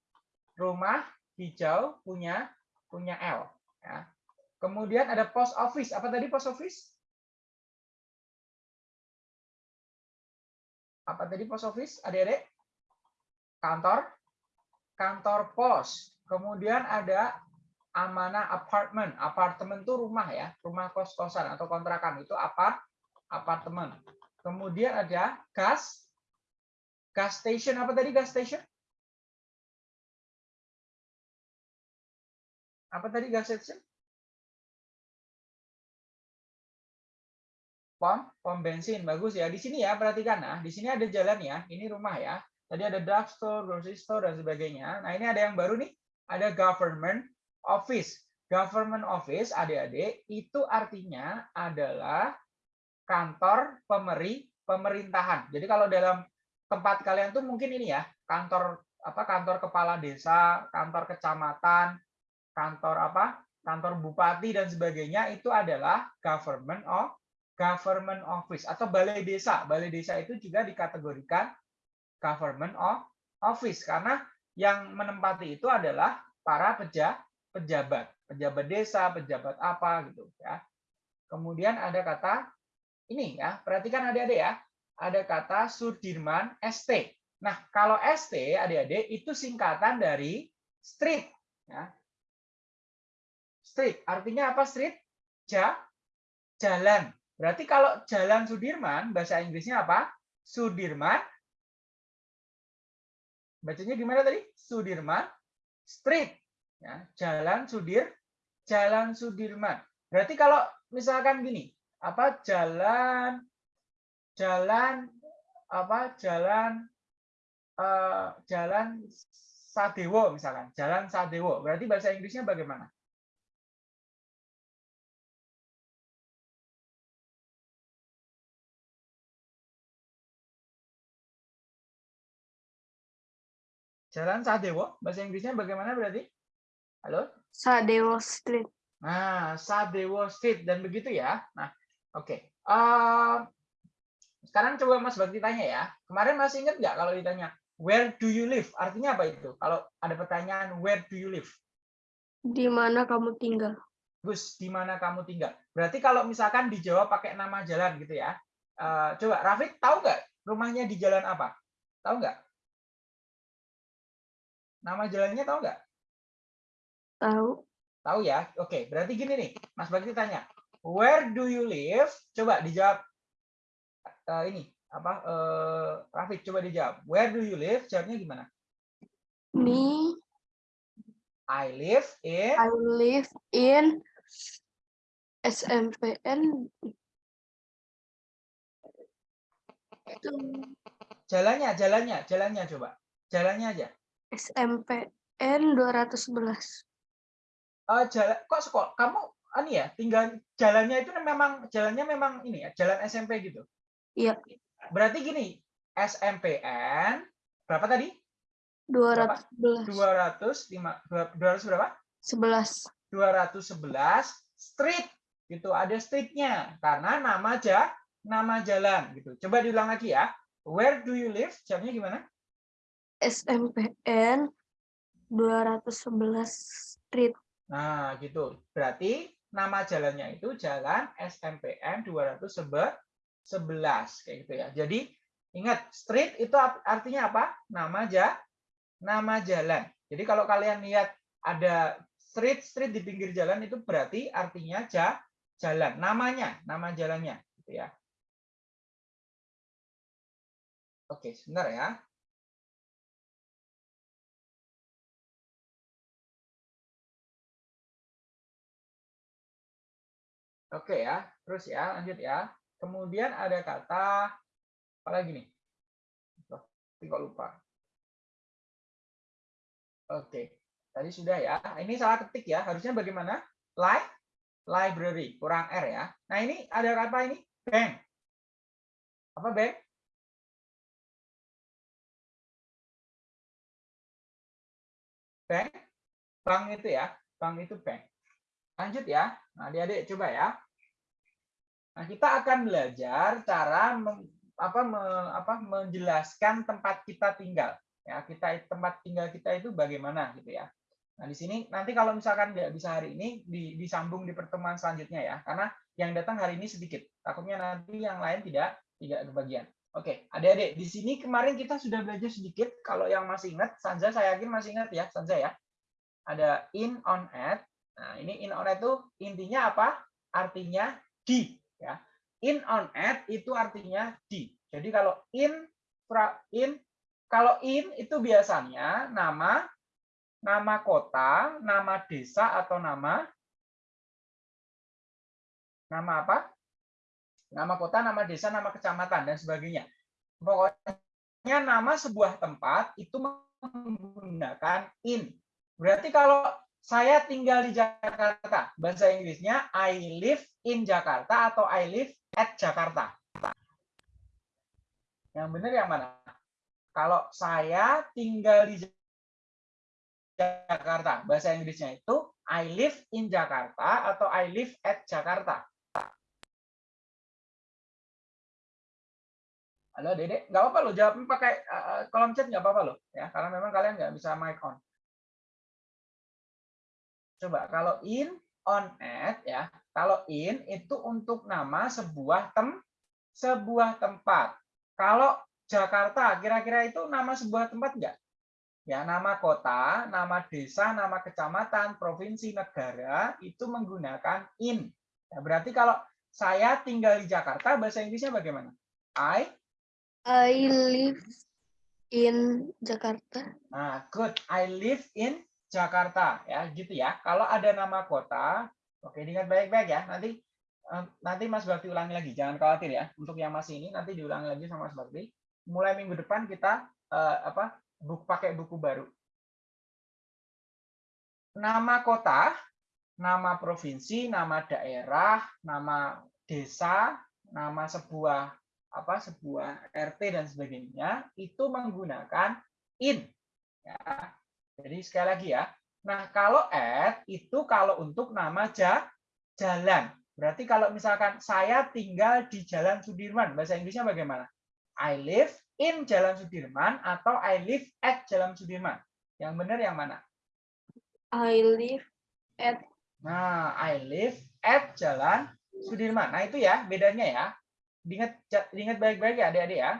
Speaker 1: rumah hijau punya punya L. Ya. Kemudian ada post office. Apa tadi post office? Apa tadi post office? Adik-adik? Kantor? Kantor pos. Kemudian ada Amana apartment. Apartemen itu rumah ya, rumah kos-kosan atau kontrakan itu apart apartemen. Kemudian ada gas gas station. Apa tadi gas station? Apa tadi gas station? Pom, pom bensin. Bagus ya. Di sini ya, perhatikan nah. Di sini ada jalan ya. Ini rumah ya. Tadi ada drugstore, grocery store, dan sebagainya. Nah, ini ada yang baru nih. Ada government office. Government office, adik-adik, itu artinya adalah kantor pemeri pemerintahan. Jadi kalau dalam tempat kalian tuh mungkin ini ya, kantor apa kantor kepala desa, kantor kecamatan, kantor apa, kantor bupati dan sebagainya itu adalah government of government office atau balai desa. Balai desa itu juga dikategorikan government of office karena yang menempati itu adalah para peja, pejabat, pejabat desa, pejabat apa gitu ya. Kemudian ada kata ini ya, perhatikan adik-adik ya. Ada kata Sudirman ST. Nah, kalau ST adik-adik itu singkatan dari street ya. Street. Artinya apa street? Ja, jalan. Berarti kalau jalan Sudirman, bahasa Inggrisnya apa? Sudirman. Bacanya gimana tadi? Sudirman Street. Ya, jalan Sudir, Jalan Sudirman. Berarti kalau misalkan gini, apa jalan jalan apa jalan uh, jalan Sadewo misalkan, jalan Sadewo. Berarti bahasa Inggrisnya bagaimana? Jalan Sadewo, bahasa Inggrisnya bagaimana berarti? Halo?
Speaker 2: Sadewo Street.
Speaker 1: Nah, Sadewo Street dan begitu ya. Nah, oke. Okay. Uh, sekarang coba Mas Bakti tanya ya. Kemarin masih ingat nggak kalau ditanya where do you live? Artinya apa itu? Kalau ada pertanyaan where do you live?
Speaker 2: Di mana kamu tinggal?
Speaker 1: Gus, di mana kamu tinggal? Berarti kalau misalkan dijawab pakai nama jalan gitu ya. Uh, coba Rafik tahu nggak rumahnya di jalan apa? Tahu nggak? Nama jalannya tahu nggak?
Speaker 2: Tahu.
Speaker 1: Tahu ya? Oke, berarti gini nih, Mas Bakti tanya, where do you live? Coba dijawab uh, ini apa? Uh, Rafiq coba dijawab. Where do you live? Jawabnya gimana?
Speaker 2: Me.
Speaker 1: I live in.
Speaker 2: I live in SMPN
Speaker 1: Jalannya, jalannya, jalannya coba. Jalannya aja.
Speaker 2: SMPN 211.
Speaker 1: Eh jalan kok sekolah kamu ani ya, tinggal jalannya itu memang jalannya memang ini ya, jalan SMP gitu.
Speaker 2: Iya,
Speaker 1: Berarti gini, SMPN berapa tadi?
Speaker 2: 211.
Speaker 1: 205 200 berapa?
Speaker 2: 11.
Speaker 1: 211 street gitu ada streetnya karena nama aja nama jalan gitu coba diulang lagi ya where do you live jawabnya gimana
Speaker 2: SMPN 211 Street.
Speaker 1: nah gitu. Berarti nama jalannya itu jalan SMPN 211 kayak gitu ya. Jadi ingat street itu artinya apa? Nama aja nama jalan. Jadi kalau kalian lihat ada street street di pinggir jalan itu berarti artinya ja, jalan. Namanya nama jalannya gitu ya. Oke sebentar ya oke ya terus ya lanjut ya kemudian ada kata apa lagi nih kok lupa oke tadi sudah ya ini salah ketik ya harusnya bagaimana like library kurang R ya. Nah ini ada apa ini? Bank. Apa bank? Bank. Bank itu ya. Bank itu bank. Lanjut ya. Nah adik-adik coba ya. Nah kita akan belajar cara meng, apa, me, apa, menjelaskan tempat kita tinggal. Ya kita tempat tinggal kita itu bagaimana gitu ya. Nah, di sini nanti kalau misalkan nggak bisa hari ini, di, disambung di pertemuan selanjutnya ya, karena yang datang hari ini sedikit. Takutnya nanti yang lain tidak tidak kebagian. Oke, adik-adik, di sini kemarin kita sudah belajar sedikit. Kalau yang masih ingat, Sanja saya yakin masih ingat ya, Sanja ya. Ada in, on, at. Nah, ini in, on, at itu intinya apa? Artinya di. ya. In, on, at itu artinya di. Jadi kalau in, in, kalau in itu biasanya nama nama kota, nama desa atau nama nama apa? Nama kota, nama desa, nama kecamatan dan sebagainya. Pokoknya nama sebuah tempat itu menggunakan in. Berarti kalau saya tinggal di Jakarta, bahasa Inggrisnya I live in Jakarta atau I live at Jakarta. Yang benar yang mana? Kalau saya tinggal di Jakarta. Bahasa Inggrisnya itu I live in Jakarta atau I live at Jakarta. Halo Dede, nggak apa-apa lo jawab pakai uh, kolom chat nggak apa-apa lo ya, karena memang kalian nggak bisa mic on. Coba kalau in, on, at ya, kalau in itu untuk nama sebuah tem, sebuah tempat. Kalau Jakarta, kira-kira itu nama sebuah tempat nggak? Ya, nama kota, nama desa, nama kecamatan, provinsi, negara itu menggunakan in. Ya, berarti kalau saya tinggal di Jakarta, bahasa Inggrisnya bagaimana? I
Speaker 2: I live in Jakarta.
Speaker 1: Nah, good. I live in Jakarta ya, gitu ya. Kalau ada nama kota, oke diingat baik-baik ya. Nanti eh, nanti Mas Bakti ulangi lagi, jangan khawatir ya. Untuk yang masih ini nanti diulangi lagi sama Mas Bakti. Mulai minggu depan kita uh, apa? buku pakai buku baru. Nama kota, nama provinsi, nama daerah, nama desa, nama sebuah apa sebuah RT dan sebagainya itu menggunakan in. Ya. Jadi sekali lagi ya. Nah kalau at itu kalau untuk nama ja, jalan. Berarti kalau misalkan saya tinggal di Jalan Sudirman, bahasa Inggrisnya bagaimana? I live in Jalan Sudirman atau I live at Jalan Sudirman. Yang benar yang mana?
Speaker 2: I live at
Speaker 1: Nah, I live at Jalan Sudirman. Nah, itu ya bedanya ya. Diingat diingat baik-baik ya adik-adik ya.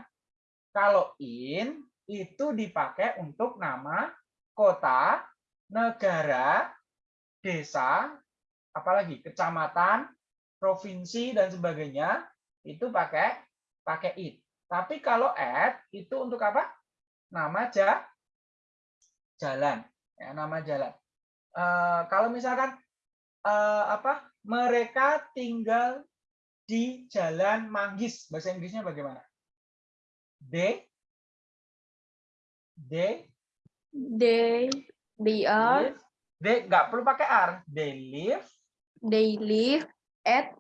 Speaker 1: Kalau in itu dipakai untuk nama kota, negara, desa, apalagi kecamatan, provinsi dan sebagainya itu pakai pakai it. Tapi kalau at itu untuk apa? Nama ja, jalan, ya, nama jalan. Uh, kalau misalkan uh, apa mereka tinggal di Jalan Manggis. Bahasa Inggrisnya bagaimana? They they
Speaker 2: They they are
Speaker 1: they nggak perlu pakai R. They live
Speaker 2: they live at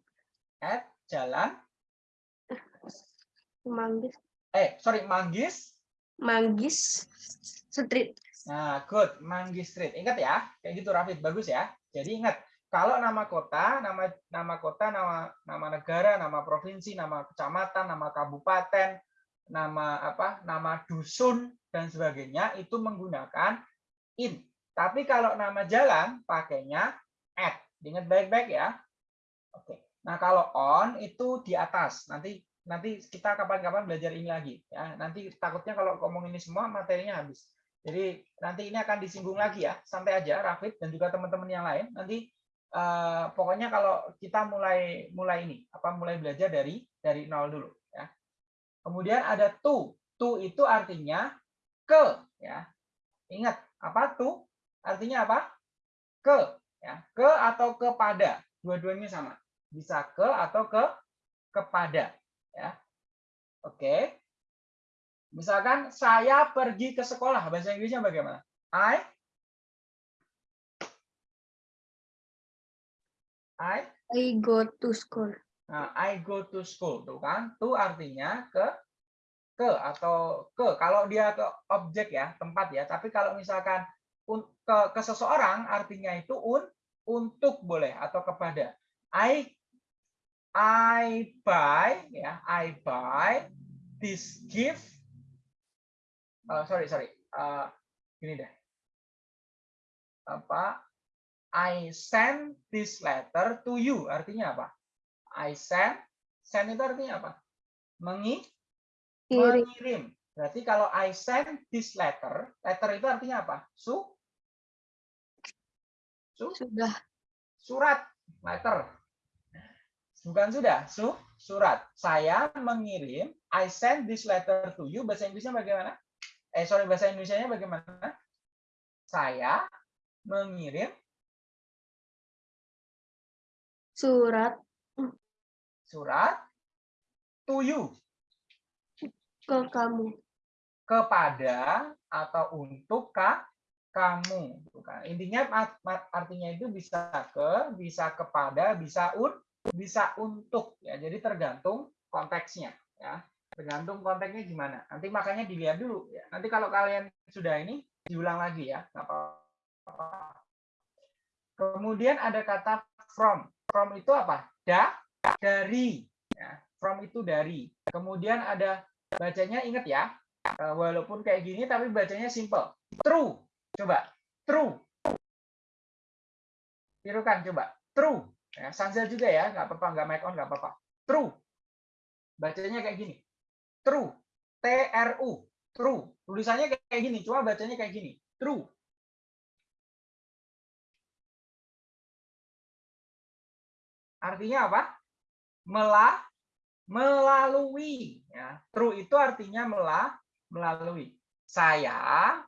Speaker 1: at Jalan
Speaker 2: Manggis
Speaker 1: eh sorry Manggis.
Speaker 2: Manggis Street.
Speaker 1: Nah, good Manggis Street. Ingat ya, kayak gitu Rafid bagus ya. Jadi ingat kalau nama kota, nama nama kota, nama nama negara, nama provinsi, nama kecamatan, nama kabupaten, nama apa, nama dusun dan sebagainya itu menggunakan in. Tapi kalau nama jalan pakainya at. Ingat baik-baik ya. Oke. Nah, kalau on itu di atas. Nanti nanti kita kapan-kapan belajar ini lagi ya. Nanti takutnya kalau ngomong ini semua materinya habis. Jadi nanti ini akan disinggung lagi ya. Santai aja Rafid dan juga teman-teman yang lain. Nanti eh, pokoknya kalau kita mulai mulai ini apa mulai belajar dari dari nol dulu. Kemudian ada to. To itu artinya ke ya. Ingat apa to? Artinya apa? Ke ya. Ke atau kepada. Dua-duanya sama. Bisa ke atau ke kepada ya. Oke. Misalkan saya pergi ke sekolah, bahasa Inggrisnya bagaimana? I I
Speaker 2: I go to school.
Speaker 1: Nah, I go to school, tuh kan? To artinya ke ke atau ke. Kalau dia ke objek ya, tempat ya. Tapi kalau misalkan un- ke ke seseorang artinya itu un untuk boleh atau kepada. I I buy ya, I buy this gift. Uh, sorry, sorry. Uh, gini deh. Apa? I send this letter to you. Artinya apa? I send. Send itu artinya apa? Mengi,
Speaker 2: Kiri.
Speaker 1: mengirim. Berarti kalau I send this letter, letter itu artinya apa? Su, su,
Speaker 2: Sudah.
Speaker 1: surat, letter. Bukan sudah, su, surat. Saya mengirim, I send this letter to you. Bahasa Inggrisnya bagaimana? Eh, sorry, bahasa Indonesia-nya bagaimana? Saya mengirim
Speaker 2: Surat
Speaker 1: surat to you
Speaker 2: ke kamu.
Speaker 1: kepada atau untuk ka, kamu. Intinya art- art- artinya itu bisa ke, bisa kepada, bisa un, bisa untuk. Ya, jadi tergantung konteksnya. Ya, tergantung konteksnya gimana. Nanti makanya dilihat dulu. Ya. Nanti kalau kalian sudah ini diulang lagi ya. Kemudian ada kata from. From itu apa? Da, dari. Ya, from itu dari. Kemudian ada bacanya ingat ya. Eh, Walaupun kayak gini tapi bacanya simple. True. Coba. True. Tirukan coba. True. Ya, Sanzel juga ya, nggak apa-apa, nggak mic on, nggak apa-apa. True. Bacanya kayak gini. True. T R U. True. Tulisannya kayak gini, cuma bacanya kayak gini. True. Artinya apa? Melah melalui ya. True itu artinya melah melalui. Saya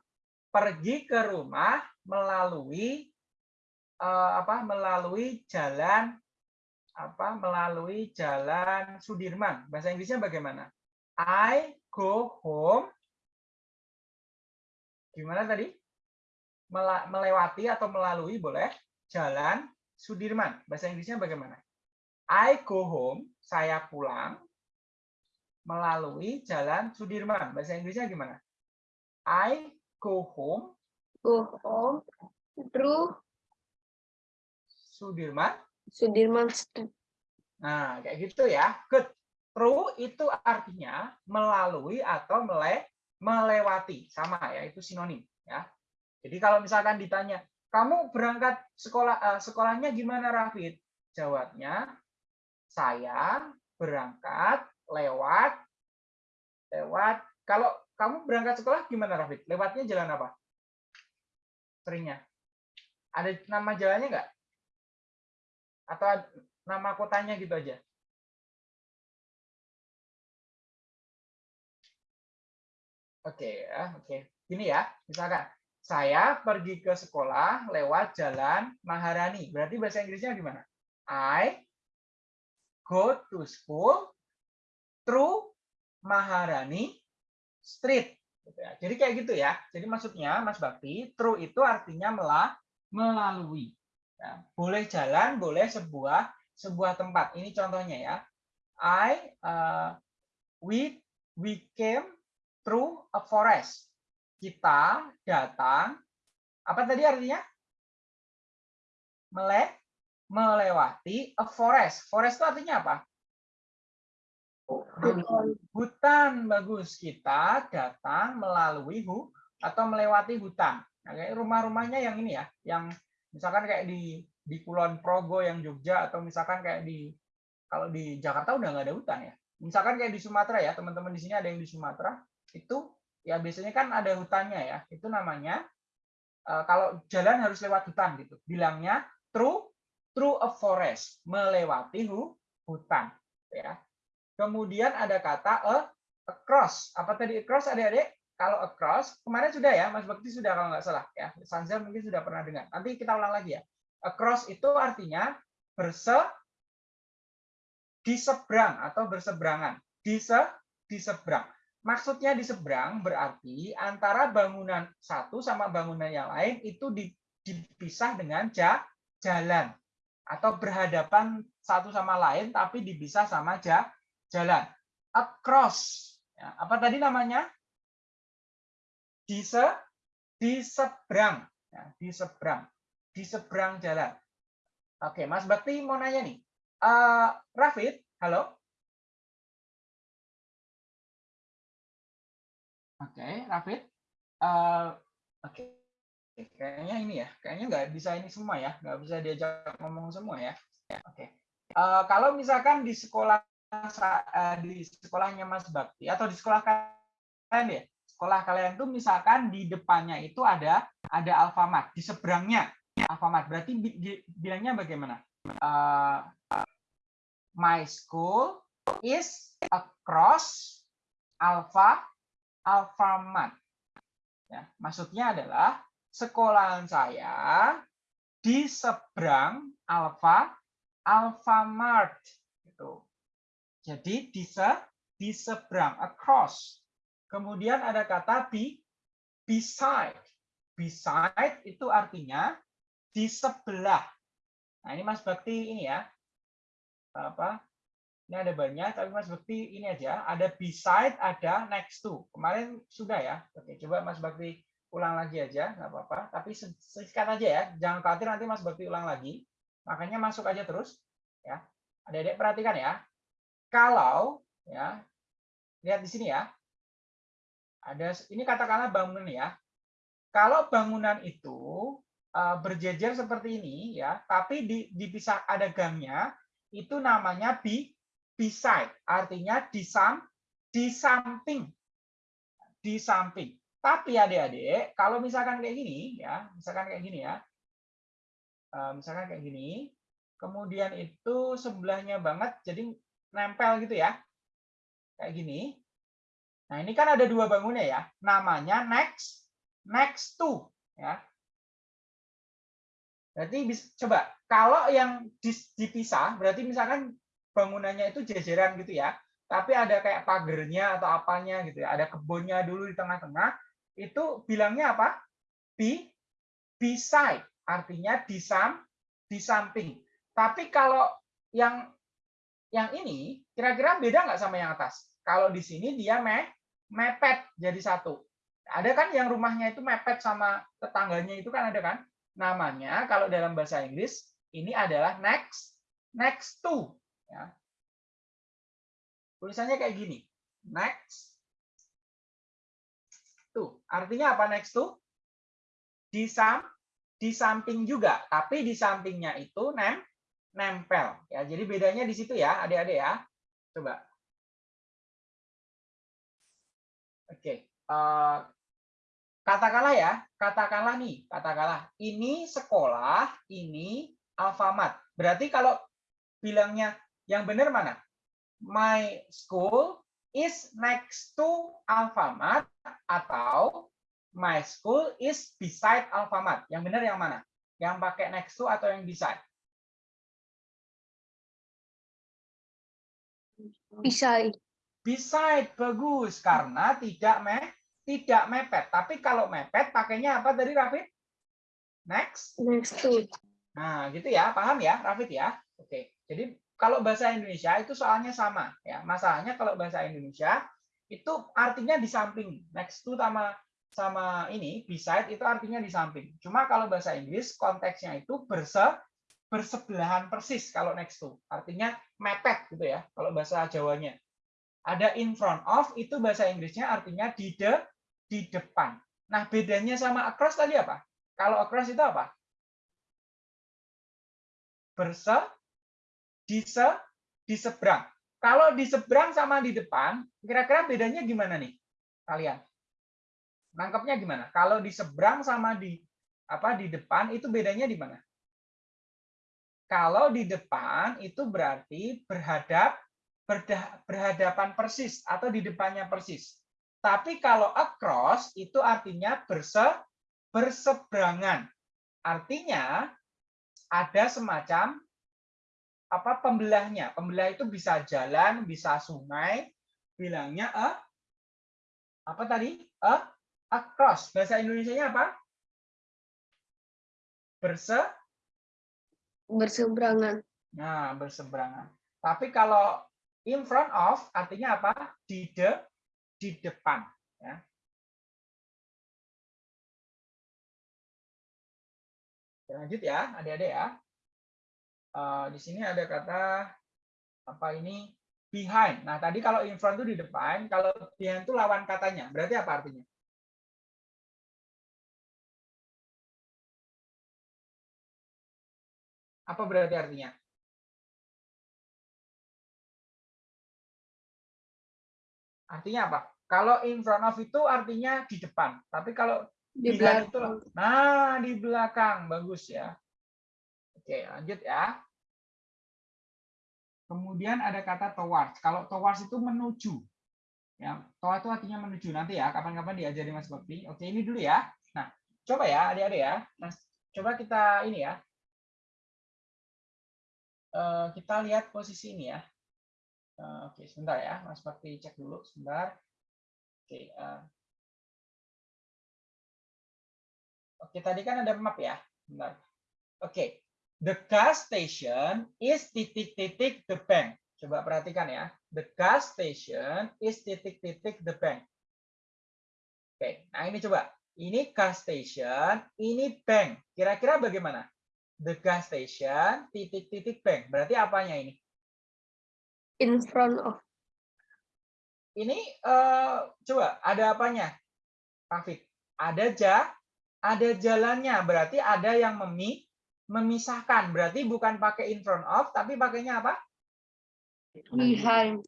Speaker 1: pergi ke rumah melalui eh, apa? melalui jalan apa? melalui jalan Sudirman. Bahasa Inggrisnya bagaimana? I go home gimana tadi? Melewati atau melalui boleh jalan Sudirman. Bahasa Inggrisnya bagaimana? I go home, saya pulang melalui jalan Sudirman. Bahasa Inggrisnya gimana? I go home
Speaker 2: Go home through
Speaker 1: Sudirman.
Speaker 2: Sudirman Street.
Speaker 1: Nah, kayak gitu ya. Good. Through itu artinya melalui atau mele melewati. Sama ya, itu sinonim ya. Jadi kalau misalkan ditanya, kamu berangkat sekolah eh, sekolahnya gimana Rafid? Jawabnya, saya berangkat lewat lewat kalau kamu berangkat sekolah gimana Rafid? Lewatnya jalan apa? Seringnya. Ada nama jalannya nggak? Atau nama kotanya gitu aja? Oke ya, oke. Gini ya, misalkan saya pergi ke sekolah lewat jalan Maharani. Berarti bahasa Inggrisnya gimana? I go to school through Maharani Street. Gitu ya. Jadi kayak gitu ya. Jadi maksudnya Mas Bakti, through itu artinya melalui. Ya. Boleh jalan, boleh sebuah sebuah tempat. Ini contohnya ya. I uh, we we came through a forest. Kita datang apa tadi artinya? Mele melewati a forest. Forest itu artinya apa? Hutan bagus. Kita datang melalui hu atau melewati hutan. Nah, kayak rumah-rumahnya yang ini ya, yang misalkan kayak di di Kulon Progo yang Jogja atau misalkan kayak di kalau di Jakarta udah nggak ada hutan ya. Misalkan kayak di Sumatera ya, teman-teman di sini ada yang di Sumatera, itu ya biasanya kan ada hutannya ya. Itu namanya uh, kalau jalan harus lewat hutan gitu. Bilangnya through through a forest, melewati hu, hutan ya. Kemudian ada kata a, across. Apa tadi across adik-adik? Kalau across, kemarin sudah ya, Mas Bakti sudah kalau nggak salah ya. Sanza mungkin sudah pernah dengar. Nanti kita ulang lagi ya. Across itu artinya berse di seberang atau berseberangan. Di se di seberang. Maksudnya di seberang berarti antara bangunan satu sama bangunan yang lain itu dipisah dengan jalan atau berhadapan satu sama lain tapi dipisah sama jalan. Across. Ya, apa tadi namanya? Di di seberang. Ya, di seberang di seberang jalan. Oke, Mas Bakti mau nanya nih. Uh, Rafid, halo? Oke, Rafid. Uh, Oke, kayaknya ini ya. Kayaknya nggak bisa ini semua ya. Nggak bisa diajak ngomong semua ya. Oke. Uh, kalau misalkan di sekolah uh, di sekolahnya Mas Bakti atau di sekolah kalian ya, sekolah kalian tuh misalkan di depannya itu ada ada Alfamart, di seberangnya Alfamart. Berarti bilangnya bagaimana? Uh, my school is across Alfa Alfamart. Ya, maksudnya adalah sekolahan saya di seberang Alfa Alfamart gitu. Jadi di se di seberang across. Kemudian ada kata be beside. Beside itu artinya di sebelah. Nah, ini Mas Bakti ini ya. Apa? Ini ada banyak, tapi Mas Bakti ini aja. Ada beside, ada next to. Kemarin sudah ya. Oke, coba Mas Bakti ulang lagi aja, nggak apa-apa. Tapi singkat aja ya. Jangan khawatir nanti Mas Bakti ulang lagi. Makanya masuk aja terus. Ya. Adik-adik perhatikan ya. Kalau ya lihat di sini ya. Ada ini katakanlah bangunan ya. Kalau bangunan itu uh, berjejer seperti ini ya, tapi di, dipisah ada gangnya, itu namanya bi beside, artinya di sam di samping. Di samping. Tapi adik-adik, kalau misalkan kayak gini ya, misalkan kayak gini ya. Uh, misalkan kayak gini, kemudian itu sebelahnya banget jadi nempel gitu ya. Kayak gini. Nah, ini kan ada dua bangunnya ya. Namanya next next to ya. Berarti bisa, coba kalau yang dipisah berarti misalkan bangunannya itu jejeran gitu ya. Tapi ada kayak pagernya atau apanya gitu ya. Ada kebunnya dulu di tengah-tengah. Itu bilangnya apa? Be beside, artinya di sam di samping. Tapi kalau yang yang ini kira-kira beda nggak sama yang atas? Kalau di sini dia me, mepet jadi satu. Ada kan yang rumahnya itu mepet sama tetangganya itu kan ada kan? namanya kalau dalam bahasa Inggris ini adalah next next to ya. Tulisannya kayak gini. Next. Artinya apa next to? Di sam di samping juga, tapi di sampingnya itu nem nempel ya. Jadi bedanya di situ ya, Adik-adik ya. Coba. Oke. Uh, katakanlah ya, katakanlah nih, katakanlah ini sekolah, ini Alfamart. Berarti kalau bilangnya yang benar mana? My school is next to Alfamart atau my school is beside Alfamart. Yang benar yang mana? Yang pakai next to atau yang beside?
Speaker 2: Beside.
Speaker 1: Beside bagus karena tidak me tidak mepet. Tapi kalau mepet pakainya apa dari Rafid? Next.
Speaker 2: Next to.
Speaker 1: Nah, gitu ya. Paham ya, Rafid ya? Oke. Jadi kalau bahasa Indonesia itu soalnya sama ya. Masalahnya kalau bahasa Indonesia itu artinya di samping. Next to sama sama ini beside itu artinya di samping. Cuma kalau bahasa Inggris konteksnya itu berse bersebelahan persis kalau next to. Artinya mepet gitu ya kalau bahasa Jawanya. Ada in front of itu bahasa Inggrisnya artinya di de di depan. Nah, bedanya sama across tadi apa? Kalau across itu apa? Berse di se di seberang. Kalau di seberang sama di depan, kira-kira bedanya gimana nih? Kalian? Nangkepnya gimana? Kalau di seberang sama di apa di depan itu bedanya di mana? Kalau di depan itu berarti berhadap berhadapan persis atau di depannya persis. Tapi kalau across itu artinya berse, berseberangan. Artinya ada semacam apa pembelahnya. Pembelah itu bisa jalan, bisa sungai. Bilangnya a apa tadi? A across. Bahasa Indonesia-nya apa? Berse
Speaker 2: Berseberangan.
Speaker 1: Nah, berseberangan. Tapi kalau in front of artinya apa? Di de di depan, ya. Lanjut ya, adik-adik ya. Uh, di sini ada kata apa ini behind. Nah, tadi kalau in front itu di depan, kalau behind itu lawan katanya. Berarti apa artinya? Apa berarti artinya? Artinya apa? Kalau in front of itu artinya di depan. Tapi kalau
Speaker 2: Di
Speaker 1: behind itu,
Speaker 2: belakang.
Speaker 1: nah di belakang. Bagus ya. Oke, lanjut ya. Kemudian ada kata towards. Kalau towards itu menuju. Ya, towards itu artinya menuju. Nanti ya, kapan-kapan diajari Mas Bakti. Oke, ini dulu ya. Nah, coba ya adik-adik ya. Nah, coba kita ini ya. Eh, kita lihat posisi ini ya. Eh, Oke, sebentar ya, Mas Bakti cek dulu sebentar. Oke, eh. Oke, tadi kan ada map ya. Bentar. Oke, the gas station is titik-titik the bank. Coba perhatikan ya. The gas station is titik-titik the bank. Oke, nah ini coba. Ini gas station, ini bank. Kira-kira bagaimana? The gas station, titik-titik bank. Berarti apanya ini?
Speaker 2: In front of.
Speaker 1: Ini eh, coba ada apanya? Rafid. Ada ja, ada jalannya. Berarti ada yang memi, memisahkan. Berarti bukan pakai in front of, tapi pakainya apa?
Speaker 2: Behind.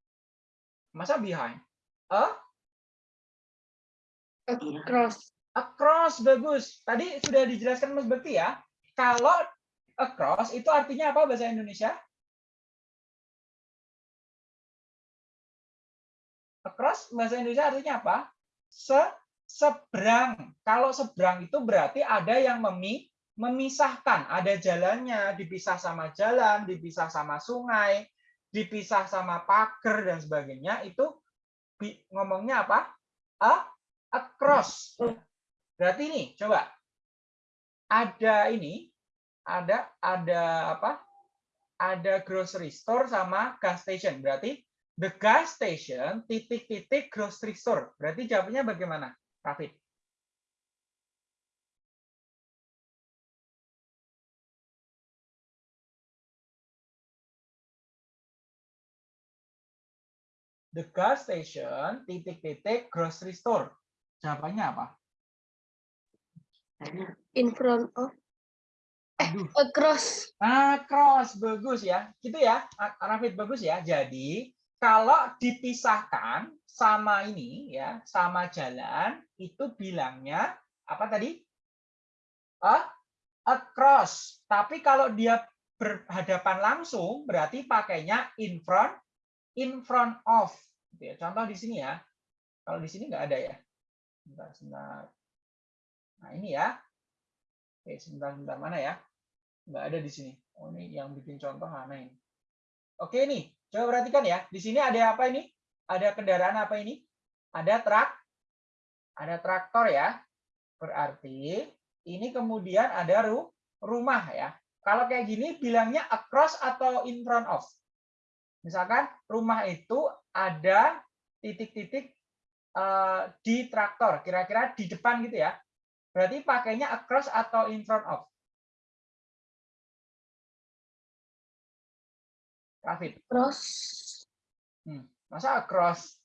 Speaker 1: Masa behind? A,
Speaker 2: Across.
Speaker 1: across bagus. Tadi sudah dijelaskan Mas Bekti ya. Kalau across itu artinya apa bahasa Indonesia? Across bahasa Indonesia artinya apa? Se seberang. Kalau seberang itu berarti ada yang memi memisahkan, ada jalannya, dipisah sama jalan, dipisah sama sungai, dipisah sama pagar dan sebagainya. Itu ngomongnya apa? A across. Berarti ini coba ada ini ada ada apa? Ada grocery store sama gas station. Berarti the gas station titik-titik grocery store. Berarti jawabnya bagaimana, Rafid? The gas station titik-titik grocery store. Jawabannya apa?
Speaker 2: In front of.
Speaker 1: Aduh.
Speaker 2: Across.
Speaker 1: Ah, cross bagus ya. Gitu ya, Rafid bagus ya. Jadi, kalau dipisahkan sama ini ya, sama jalan, itu bilangnya apa tadi? A across. Tapi kalau dia berhadapan langsung, berarti pakainya in front, in front of. Gitu ya. Contoh di sini ya. Kalau di sini nggak ada ya. Sebentar, sebentar. Nah, ini ya. Oke, sebentar, sebentar mana ya? nggak ada di sini. Oh ini yang bikin contoh mana ini? Oke nih, Coba perhatikan ya. Di sini ada apa ini? Ada kendaraan apa ini? Ada truk. Ada traktor ya. Berarti ini kemudian ada ru rumah ya. Kalau kayak gini bilangnya across atau in front of. Misalkan rumah itu ada titik-titik uh, di traktor, kira-kira di depan gitu ya. Berarti pakainya across atau in front of. Rafid.
Speaker 2: Cross.
Speaker 1: Hmm. Masa across?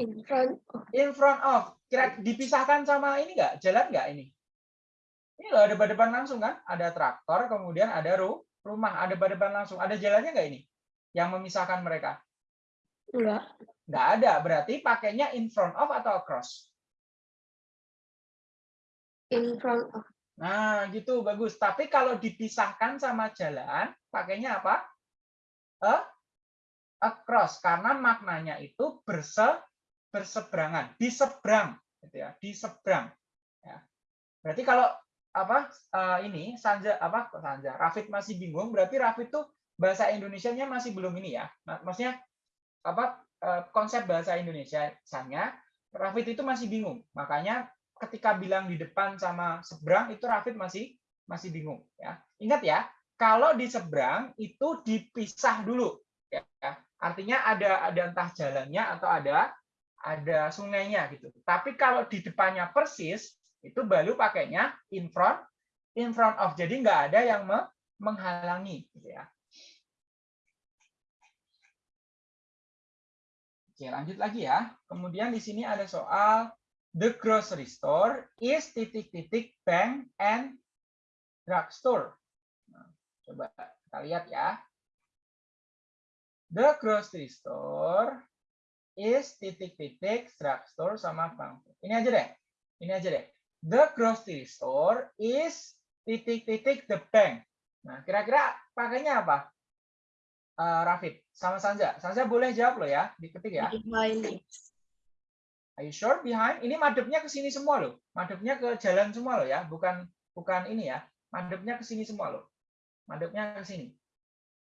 Speaker 2: In front of.
Speaker 1: In front of. Kira dipisahkan sama ini enggak? Jalan enggak ini? Ini loh ada depan langsung kan? Ada traktor, kemudian ada ru rumah, ada depan langsung. Ada jalannya enggak ini? Yang memisahkan mereka?
Speaker 2: Enggak.
Speaker 1: Enggak ada. Berarti pakainya in front of atau across?
Speaker 2: In front of.
Speaker 1: Nah, gitu bagus. Tapi kalau dipisahkan sama jalan, pakainya apa? A, across karena maknanya itu berse berseberangan, diseberang gitu ya, diseberang. Ya. Berarti kalau apa uh, ini Sanja apa Sanja Rafid masih bingung berarti Rafid tuh bahasa Indonesianya masih belum ini ya. Maksudnya apa uh, konsep bahasa Indonesia sanya Rafid itu masih bingung. Makanya ketika bilang di depan sama seberang itu Rafid masih masih bingung ya. Ingat ya kalau di seberang itu dipisah dulu ya. Artinya ada ada entah jalannya atau ada ada sungainya gitu. Tapi kalau di depannya persis itu baru pakainya in front in front of. Jadi nggak ada yang menghalangi gitu ya Oke, lanjut lagi ya. Kemudian di sini ada soal the grocery store is titik-titik bank and drugstore. Nah, coba kita lihat ya. The grocery store is titik-titik drugstore sama bank. Ini aja deh. Ini aja deh the grocery store is titik-titik the bank. Nah, kira-kira pakainya apa? Uh, Rafid, sama Sanja. Sanja boleh jawab loh ya, diketik ya.
Speaker 2: Behind.
Speaker 1: Are you sure behind? Ini madepnya ke sini semua loh. Madepnya ke jalan semua loh ya, bukan bukan ini ya. Madepnya ke sini semua loh. Madepnya ke sini.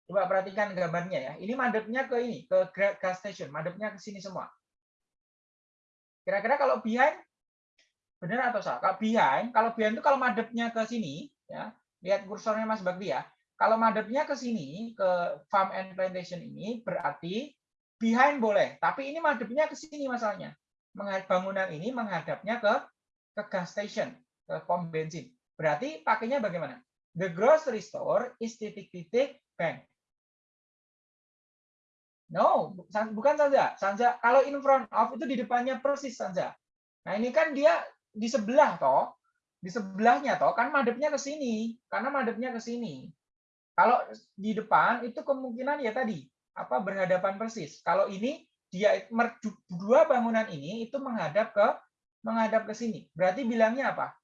Speaker 1: Coba perhatikan gambarnya ya. Ini madepnya ke ini, ke gas station. Madepnya ke sini semua. Kira-kira kalau behind Benar atau salah? Kalau behind, kalau behind itu kalau madepnya ke sini, ya, lihat kursornya Mas Bakti ya. Kalau madepnya ke sini, ke farm and plantation ini, berarti behind boleh. Tapi ini madepnya ke sini masalahnya. Bangunan ini menghadapnya ke ke gas station, ke pom bensin. Berarti pakainya bagaimana? The grocery store is titik-titik bank. No, bukan saja. Sanja, kalau in front of itu di depannya persis saja. Nah ini kan dia di sebelah toh, di sebelahnya toh kan madepnya ke sini, karena madepnya ke sini. Kalau di depan itu kemungkinan ya tadi apa berhadapan persis. Kalau ini dia dua bangunan ini itu menghadap ke menghadap ke sini. Berarti bilangnya apa?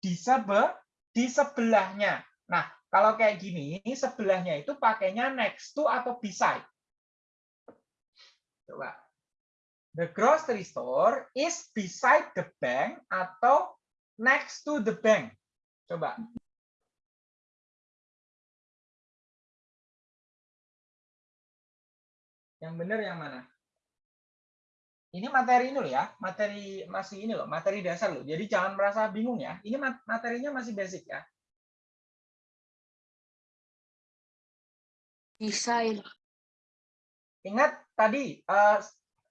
Speaker 1: Di sebe di sebelahnya. Nah, kalau kayak gini, sebelahnya itu pakainya next to atau beside. Coba. The grocery store is beside the bank atau next to the bank. Coba. Yang benar yang mana? Ini materi ini loh ya, materi masih ini loh, materi dasar loh. Jadi jangan merasa bingung ya. Ini materinya masih basic ya.
Speaker 2: Desain.
Speaker 1: Ingat tadi uh,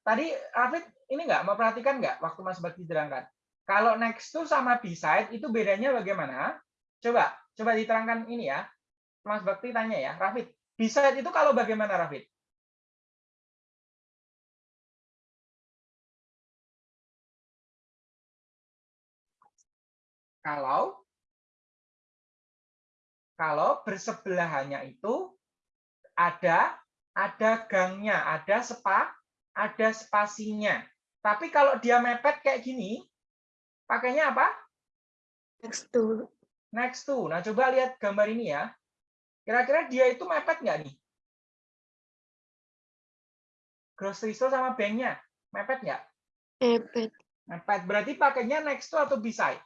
Speaker 1: Tadi Rafid ini nggak mau perhatikan nggak waktu Mas Bakti terangkan? Kalau next to sama beside itu bedanya bagaimana? Coba, coba diterangkan ini ya. Mas Bakti tanya ya, Rafid, beside itu kalau bagaimana Rafid? Kalau kalau bersebelahannya itu ada ada gangnya, ada sepa ada spasinya. Tapi kalau dia mepet kayak gini, pakainya apa?
Speaker 2: Next to.
Speaker 1: Next to. Nah, coba lihat gambar ini ya. Kira-kira dia itu mepet nggak nih? Grocery store sama banknya. Mepet nggak?
Speaker 2: Mepet.
Speaker 1: Mepet. Berarti pakainya next to atau beside?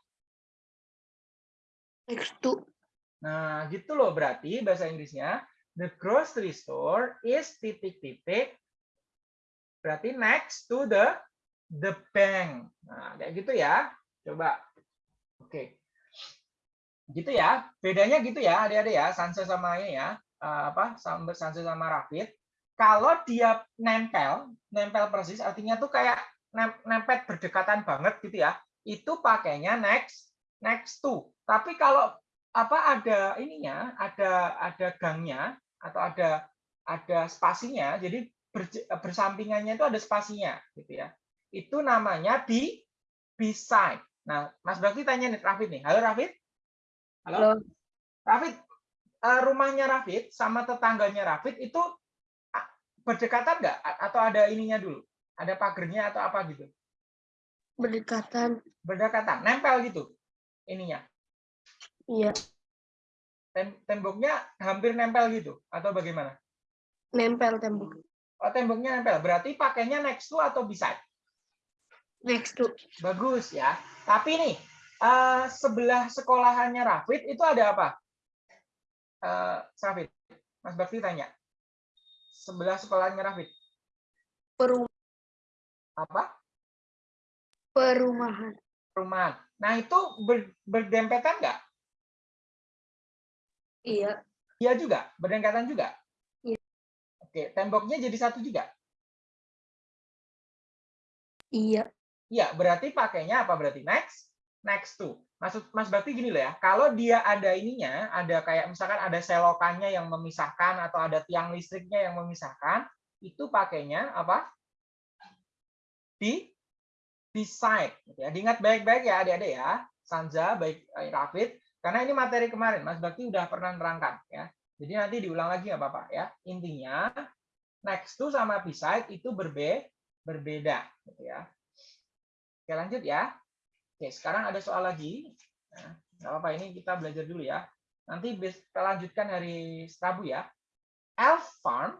Speaker 2: Next to.
Speaker 1: Nah, gitu loh berarti bahasa Inggrisnya. the grocery store is titik-titik berarti next to the the bank. Nah, kayak gitu ya. Coba. Oke. Gitu ya. Bedanya gitu ya, adik-adik ya, Sanse sama ini ya. Eh, apa? Sanse sama Rafid. Kalau dia nempel, nempel persis artinya tuh kayak nempel berdekatan banget gitu ya. Itu pakainya next next to. Tapi kalau apa ada ininya, ada ada gangnya atau ada ada spasinya, jadi bersampingannya itu ada spasinya gitu ya. Itu namanya di beside. Nah, Mas Bakti tanya nih Rafid nih. Halo Rafid? Halo. Halo. Rafid, eh, rumahnya Rafid sama tetangganya Rafid itu berdekatan nggak atau ada ininya dulu? Ada pagernya atau apa gitu?
Speaker 2: Berdekatan.
Speaker 1: Berdekatan, nempel gitu ininya.
Speaker 2: Iya.
Speaker 1: Temboknya hampir nempel gitu atau bagaimana?
Speaker 2: Nempel tembok.
Speaker 1: Oh, temboknya nempel. Berarti pakainya next to atau beside?
Speaker 2: Next to.
Speaker 1: Bagus ya. Tapi nih, uh, sebelah sekolahannya Rafid itu ada apa? Uh, Rafid, Mas Bakti tanya. Sebelah sekolahannya Rafid.
Speaker 2: Perumahan.
Speaker 1: Apa?
Speaker 2: Perumahan.
Speaker 1: Perumahan. Nah, itu ber, berdempetan nggak?
Speaker 2: Iya.
Speaker 1: Iya juga, berdekatan juga. Oke, temboknya jadi satu juga?
Speaker 2: Iya.
Speaker 1: Iya, berarti pakainya apa berarti? Next? Next to. Maksud Mas Bakti gini loh ya, kalau dia ada ininya, ada kayak misalkan ada selokannya yang memisahkan atau ada tiang listriknya yang memisahkan, itu pakainya apa? Di beside. Gitu ya. Diingat baik-baik ya adik-adik ya, Sanja, baik eh, Rafid, karena ini materi kemarin, Mas Bakti udah pernah nerangkan ya. Jadi nanti diulang lagi nggak apa-apa ya. Intinya next to sama beside itu berbe berbeda gitu ya. Oke, lanjut ya. Oke, sekarang ada soal lagi. Nah, nggak apa-apa ini kita belajar dulu ya. Nanti kita lanjutkan hari Rabu ya. Elf farm.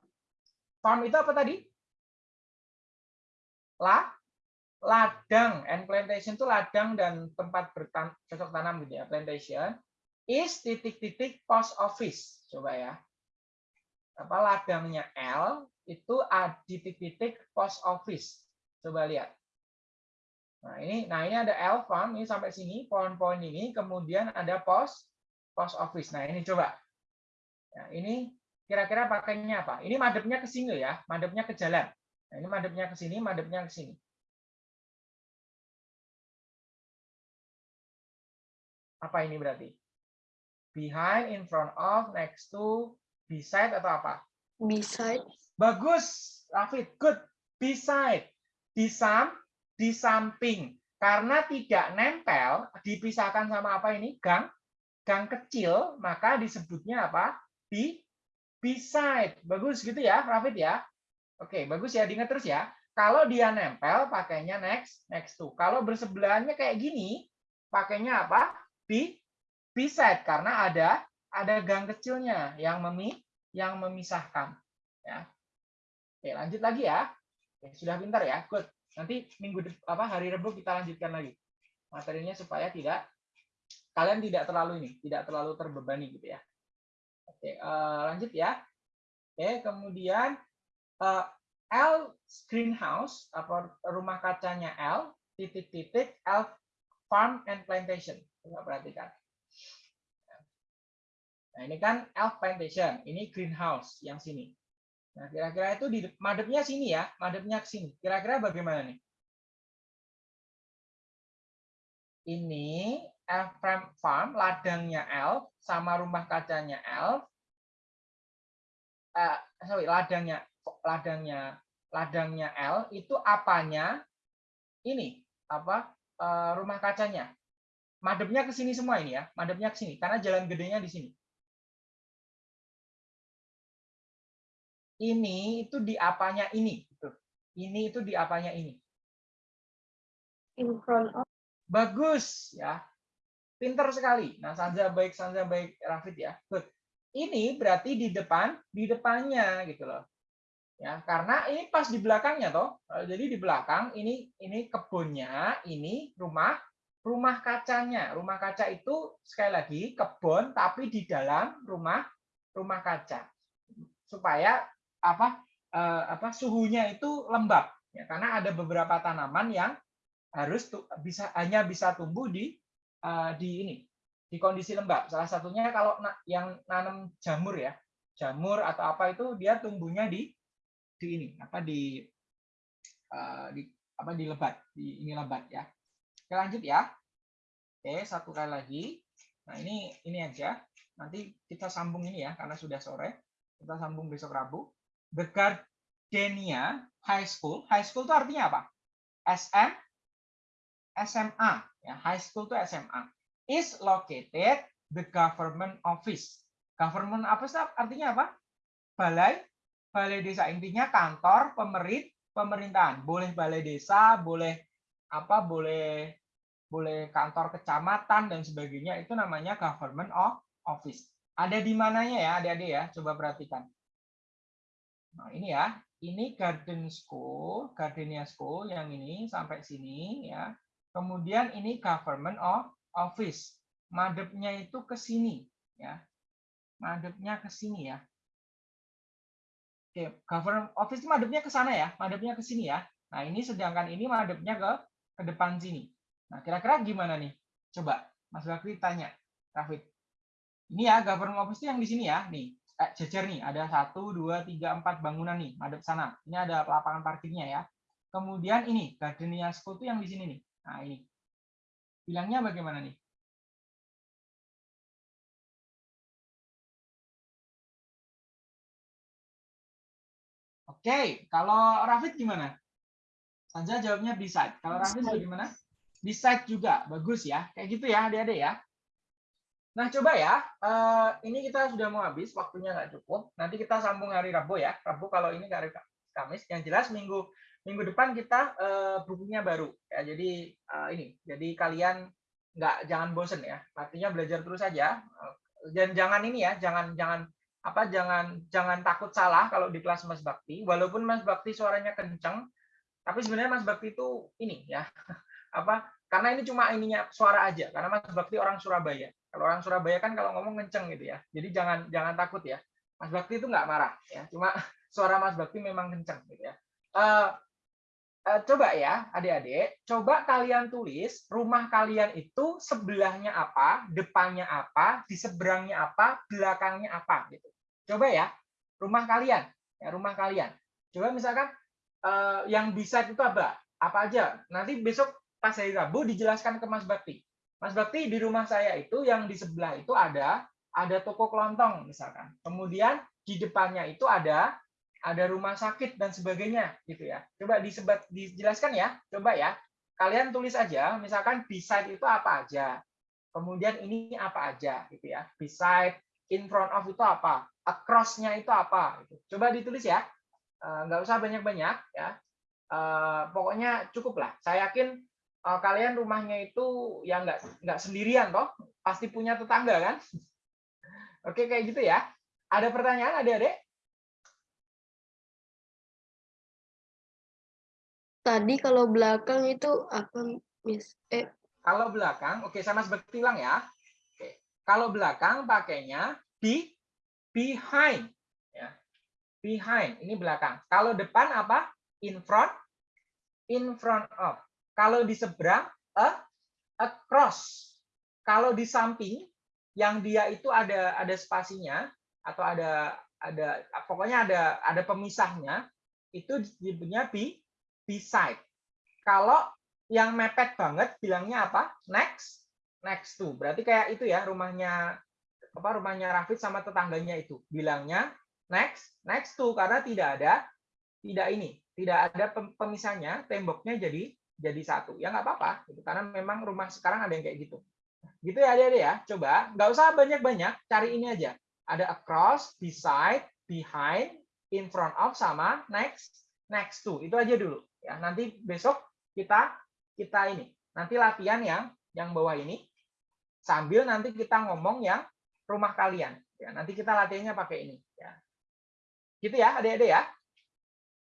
Speaker 1: Farm itu apa tadi? La ladang and plantation itu ladang dan tempat bercocok tanam gitu ya, plantation is titik-titik post office. Coba ya. Apa ladangnya L itu titik-titik post office. Coba lihat. Nah, ini nah ini ada L farm ini sampai sini poin-poin ini, kemudian ada post post office. Nah, ini coba. Nah, ini kira-kira pakainya apa? Ini madepnya ke sini ya, madepnya ke jalan. Nah, ini madepnya ke sini, madepnya ke sini. Apa ini berarti? behind, in front of, next to, beside atau apa?
Speaker 2: Beside.
Speaker 1: Bagus, Rafid. Good. Beside. Di sam, di samping. Karena tidak nempel, dipisahkan sama apa ini? Gang. Gang kecil, maka disebutnya apa? Di beside. Bagus gitu ya, Rafid ya. Oke, bagus ya. Diingat terus ya. Kalau dia nempel, pakainya next, next to. Kalau bersebelahannya kayak gini, pakainya apa? Di beside karena ada ada gang kecilnya yang memi yang memisahkan ya. Oke, lanjut lagi ya. Oke, sudah pintar ya. Good. Nanti minggu apa hari Rabu kita lanjutkan lagi materinya supaya tidak kalian tidak terlalu ini, tidak terlalu terbebani gitu ya. Oke, uh, lanjut ya. Oke, kemudian uh, L greenhouse apa rumah kacanya L titik-titik L farm and plantation. Coba perhatikan. Nah, ini kan elf plantation, ini greenhouse yang sini. Nah, kira-kira itu di madepnya sini ya, madepnya ke sini. Kira-kira bagaimana nih? Ini elf farm, ladangnya elf, sama rumah kacanya elf. Uh, sorry, ladangnya ladangnya ladangnya L itu apanya ini apa uh, rumah kacanya madepnya ke sini semua ini ya madepnya ke sini karena jalan gedenya di sini ini itu di apanya ini gitu. Ini itu di apanya ini.
Speaker 2: In front of.
Speaker 1: Bagus ya. Pinter sekali. Nah, Sanja baik, Sanja baik, Rafid ya. Good. Ini berarti di depan, di depannya gitu loh. Ya, karena ini pas di belakangnya toh. Jadi di belakang ini ini kebunnya, ini rumah rumah kacanya. Rumah kaca itu sekali lagi kebun tapi di dalam rumah rumah kaca. supaya apa eh, apa suhunya itu lembab. Ya karena ada beberapa tanaman yang harus tu- bisa hanya bisa tumbuh di eh, di ini di kondisi lembab. Salah satunya kalau na- yang nanam jamur ya. Jamur atau apa itu dia tumbuhnya di di ini apa di eh, di apa di lebat di ini lebat ya. Oke, lanjut ya oke satu kali lagi. Nah ini ini aja. Nanti kita sambung ini ya karena sudah sore. Kita sambung besok Rabu. The Gardenia High School. High school itu artinya apa? SM SMA ya high school itu SMA is located the government office. Government office artinya apa? Balai? Balai desa. Intinya kantor pemerit pemerintahan. Boleh balai desa boleh apa boleh boleh kantor kecamatan dan sebagainya itu namanya government of office. Ada di mananya ya adik-adik ya? Coba perhatikan. Nah ini ya. Ini garden school gardenia school yang ini sampai sini ya. Kemudian ini government of office. Madepnya itu ke sini ya. Madepnya ke sini ya. Oke, government office madepnya ke sana ya, madepnya ke sini ya. Nah, ini sedangkan ini madepnya ke ke depan sini. Nah, kira-kira gimana nih? Coba Mas Bakri tanya, Rafid. Ini ya, government office yang di sini ya, nih. Eh, jejer nih, ada satu, dua, tiga, empat bangunan nih, madep sana. Ini ada lapangan parkirnya ya. Kemudian ini, Gardenia School itu yang di sini nih. Nah, ini. Bilangnya bagaimana nih? Oke, kalau Rafid gimana? Sanja jawabnya beside. Kalau Rafid
Speaker 2: Beside.
Speaker 1: bagaimana? Beside juga, bagus ya. Kayak gitu ya, adik-adik ya. Nah, coba ya. eh, ini kita sudah mau habis, waktunya nggak cukup. Nanti kita sambung hari Rabu ya. Rabu kalau ini hari Kamis. Yang jelas minggu minggu depan kita eh, bukunya baru. Ya, jadi eh, ini. Jadi kalian nggak jangan bosen ya. Artinya belajar terus saja. Dan jangan ini ya, jangan jangan apa jangan jangan takut salah kalau di kelas Mas Bakti walaupun Mas Bakti suaranya kenceng tapi sebenarnya Mas Bakti itu ini ya apa? Karena ini cuma ininya suara aja. Karena Mas Bakti orang Surabaya. Kalau orang Surabaya kan kalau ngomong kenceng gitu ya. Jadi jangan jangan takut ya. Mas Bakti itu nggak marah ya. Cuma suara Mas Bakti memang kenceng gitu ya. Eh, eh, coba ya adik-adik. Coba kalian tulis rumah kalian itu sebelahnya apa depannya apa di seberangnya apa belakangnya apa gitu. Coba ya rumah kalian ya rumah kalian. Coba misalkan eh, yang bisa itu apa? Apa aja? Nanti besok pas hari Rabu dijelaskan ke Mas Bakti. Mas Bakti di rumah saya itu yang di sebelah itu ada ada toko kelontong misalkan. Kemudian di depannya itu ada ada rumah sakit dan sebagainya gitu ya. Coba disebat dijelaskan ya. Coba ya. Kalian tulis aja misalkan beside itu apa aja. Kemudian ini apa aja gitu ya. Beside in front of itu apa across-nya itu apa gitu. coba ditulis ya. Eh, nggak usah banyak-banyak ya. Eh, pokoknya cukup lah. Saya yakin kalian rumahnya itu ya nggak nggak sendirian toh pasti punya tetangga kan oke kayak gitu ya ada pertanyaan adik-adik
Speaker 2: Tadi kalau belakang itu apa, Miss? Eh,
Speaker 1: Kalau belakang, oke sama seperti bilang ya. Oke. Kalau belakang pakainya be behind ya. Behind, ini belakang. Kalau depan apa? In front. In front of. Kalau di seberang a across. Kalau di samping yang dia itu ada ada spasinya atau ada ada pokoknya ada ada pemisahnya itu disebutnya be beside. Kalau yang mepet banget bilangnya apa? Next, next to. Berarti kayak itu ya rumahnya apa rumahnya Rafid sama tetangganya itu bilangnya next, next to karena tidak ada tidak ini, tidak ada pem- pemisahnya, temboknya jadi jadi satu. Ya nggak apa-apa, gitu. karena memang rumah sekarang ada yang kayak gitu. Gitu ya adik-adik ya. Coba nggak usah banyak-banyak, cari ini aja. Ada across, beside, behind, in front of sama next, next to. Itu aja dulu. Ya, nanti besok kita kita ini nanti latihan yang yang bawah ini sambil nanti kita ngomong yang rumah kalian ya nanti kita latihannya pakai ini ya gitu ya adik-adik ya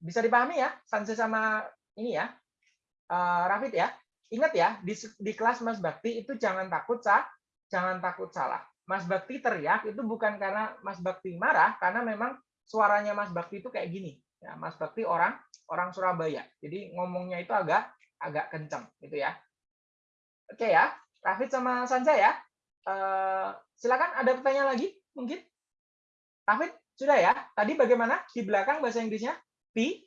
Speaker 1: bisa dipahami ya Sanse sama ini ya Eh, Rafid ya ingat ya di, di kelas Mas Bakti itu jangan takut sah jangan takut salah Mas Bakti teriak itu bukan karena Mas Bakti marah karena memang suaranya Mas Bakti itu kayak gini. Ya, Mas Bakti orang orang Surabaya. Jadi ngomongnya itu agak agak kencang gitu ya. Oke ya, Rafid sama Sanja ya. Eh, silakan ada pertanyaan lagi mungkin? Rafid sudah ya? Tadi bagaimana di belakang bahasa Inggrisnya? Be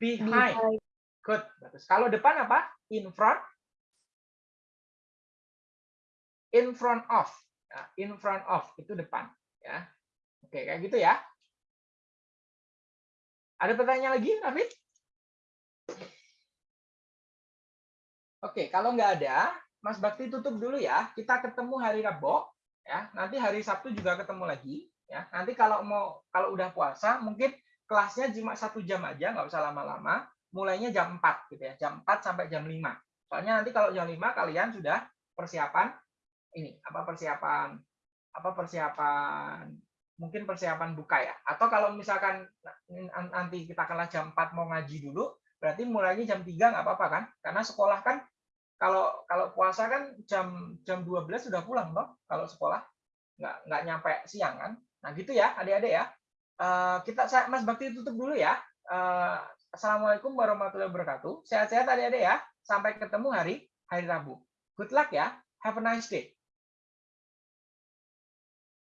Speaker 1: behind.
Speaker 2: Behind.
Speaker 1: Good. Bagus. Kalau depan apa? In front. In front of. Ya, in front of itu depan. Ya. Oke, kayak gitu ya. Ada pertanyaan lagi, Rafid? Oke, kalau nggak ada, Mas Bakti tutup dulu ya. Kita ketemu hari Rabu, ya. Nanti hari Sabtu juga ketemu lagi, ya. Nanti kalau mau kalau udah puasa, mungkin kelasnya cuma satu jam aja, nggak usah lama-lama. Mulainya jam 4 gitu ya, jam 4 sampai jam 5. Soalnya nanti kalau jam 5 kalian sudah persiapan ini, apa persiapan apa persiapan mungkin persiapan buka ya. Atau kalau misalkan nanti kita kalah jam 4 mau ngaji dulu, berarti mulainya jam 3 nggak apa-apa kan? Karena sekolah kan kalau kalau puasa kan jam jam 12 sudah pulang toh kalau sekolah nggak nggak nyampe siang kan. Nah, gitu ya, adik-adik ya. Eh, kita saya Mas Bakti tutup dulu ya. Eh, Assalamualaikum warahmatullahi wabarakatuh. Sehat-sehat adik-adik ya. Sampai ketemu hari hari Rabu. Good luck ya. Have a nice day.